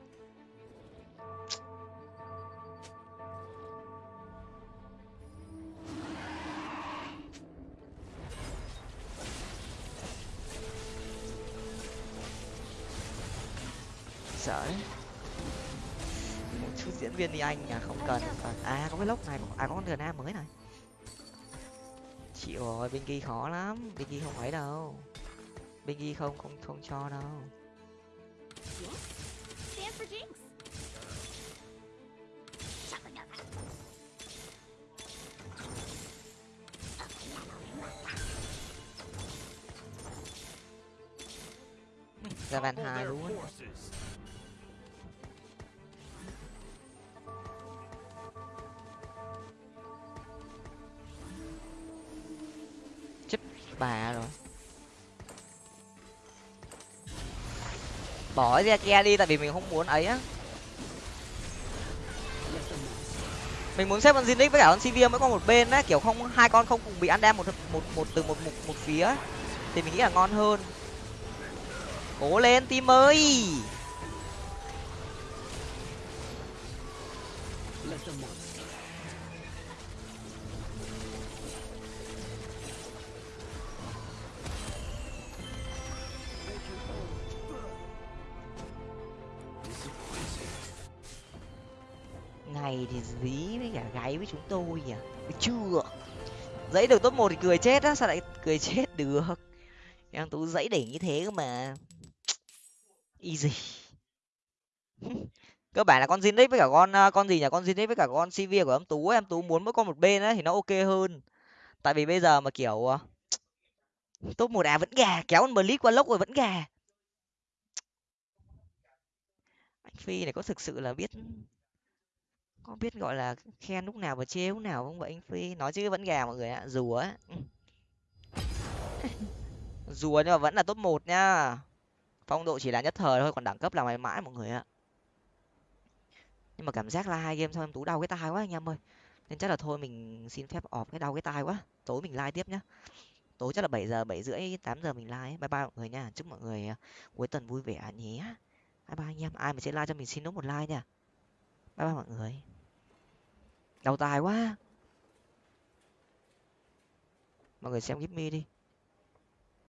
đấy. Một chút diễn viên đi anh à không cần. À, à có cái lốc này à có con gần mới này. Chịu rồi bên kia khó lắm. Bên kia không ấy đâu. Bên kia không không không cho đâu. Ra van hai luôn. Bà rồi. Bỏ ra kia đi tại vì mình không muốn ấy á. Mình muốn xếp con Zinix với cả con Sivir mới có một bên á kiểu không hai con không cùng bị ăn đam một một một từ một một, một phía thì mình nghĩ là ngon hơn. Cố lên team ơi! Này thì dí với cả gáy với chúng tôi nhỉ? Chưa? Dãy được top một thì cười chết á, sao lại cười chết được? Em tú dãy đỉnh như thế cơ mà. Easy cơ bản là con Zinix với cả con à, con gì nhỉ? Con Zinix với cả con CV của em tú em tú muốn mỗi con một bên ấy thì nó ok hơn. Tại vì bây giờ mà kiểu à, top một à vẫn gà, kéo con blitz qua lốc rồi vẫn gà. Anh phi này có thực sự là biết có biết, gọi là, khen lúc nào và chê lúc nào không vậy anh phi? Nói chứ vẫn gà mọi người ạ, rùa á rùa nhưng mà vẫn là top một nhá phong độ chỉ là nhất thời thôi, còn đẳng cấp là mãi mãi mọi người ạ. Nhưng mà cảm giác là hai game sau em tú đau cái tai quá anh em ơi. Nên chắc là thôi mình xin phép ọp cái đau cái tai quá. Tối mình like tiếp nhá. Tối chắc là bảy giờ, bảy rưỡi, tám giờ mình like bye bye mọi người nha. Chúc mọi người à, cuối tuần vui vẻ nhé. Bye bye anh em. Ai mà sẽ like cho mình xin nốt một like nha. Bye bye mọi người đau tai quá. Mọi người xem give me đi.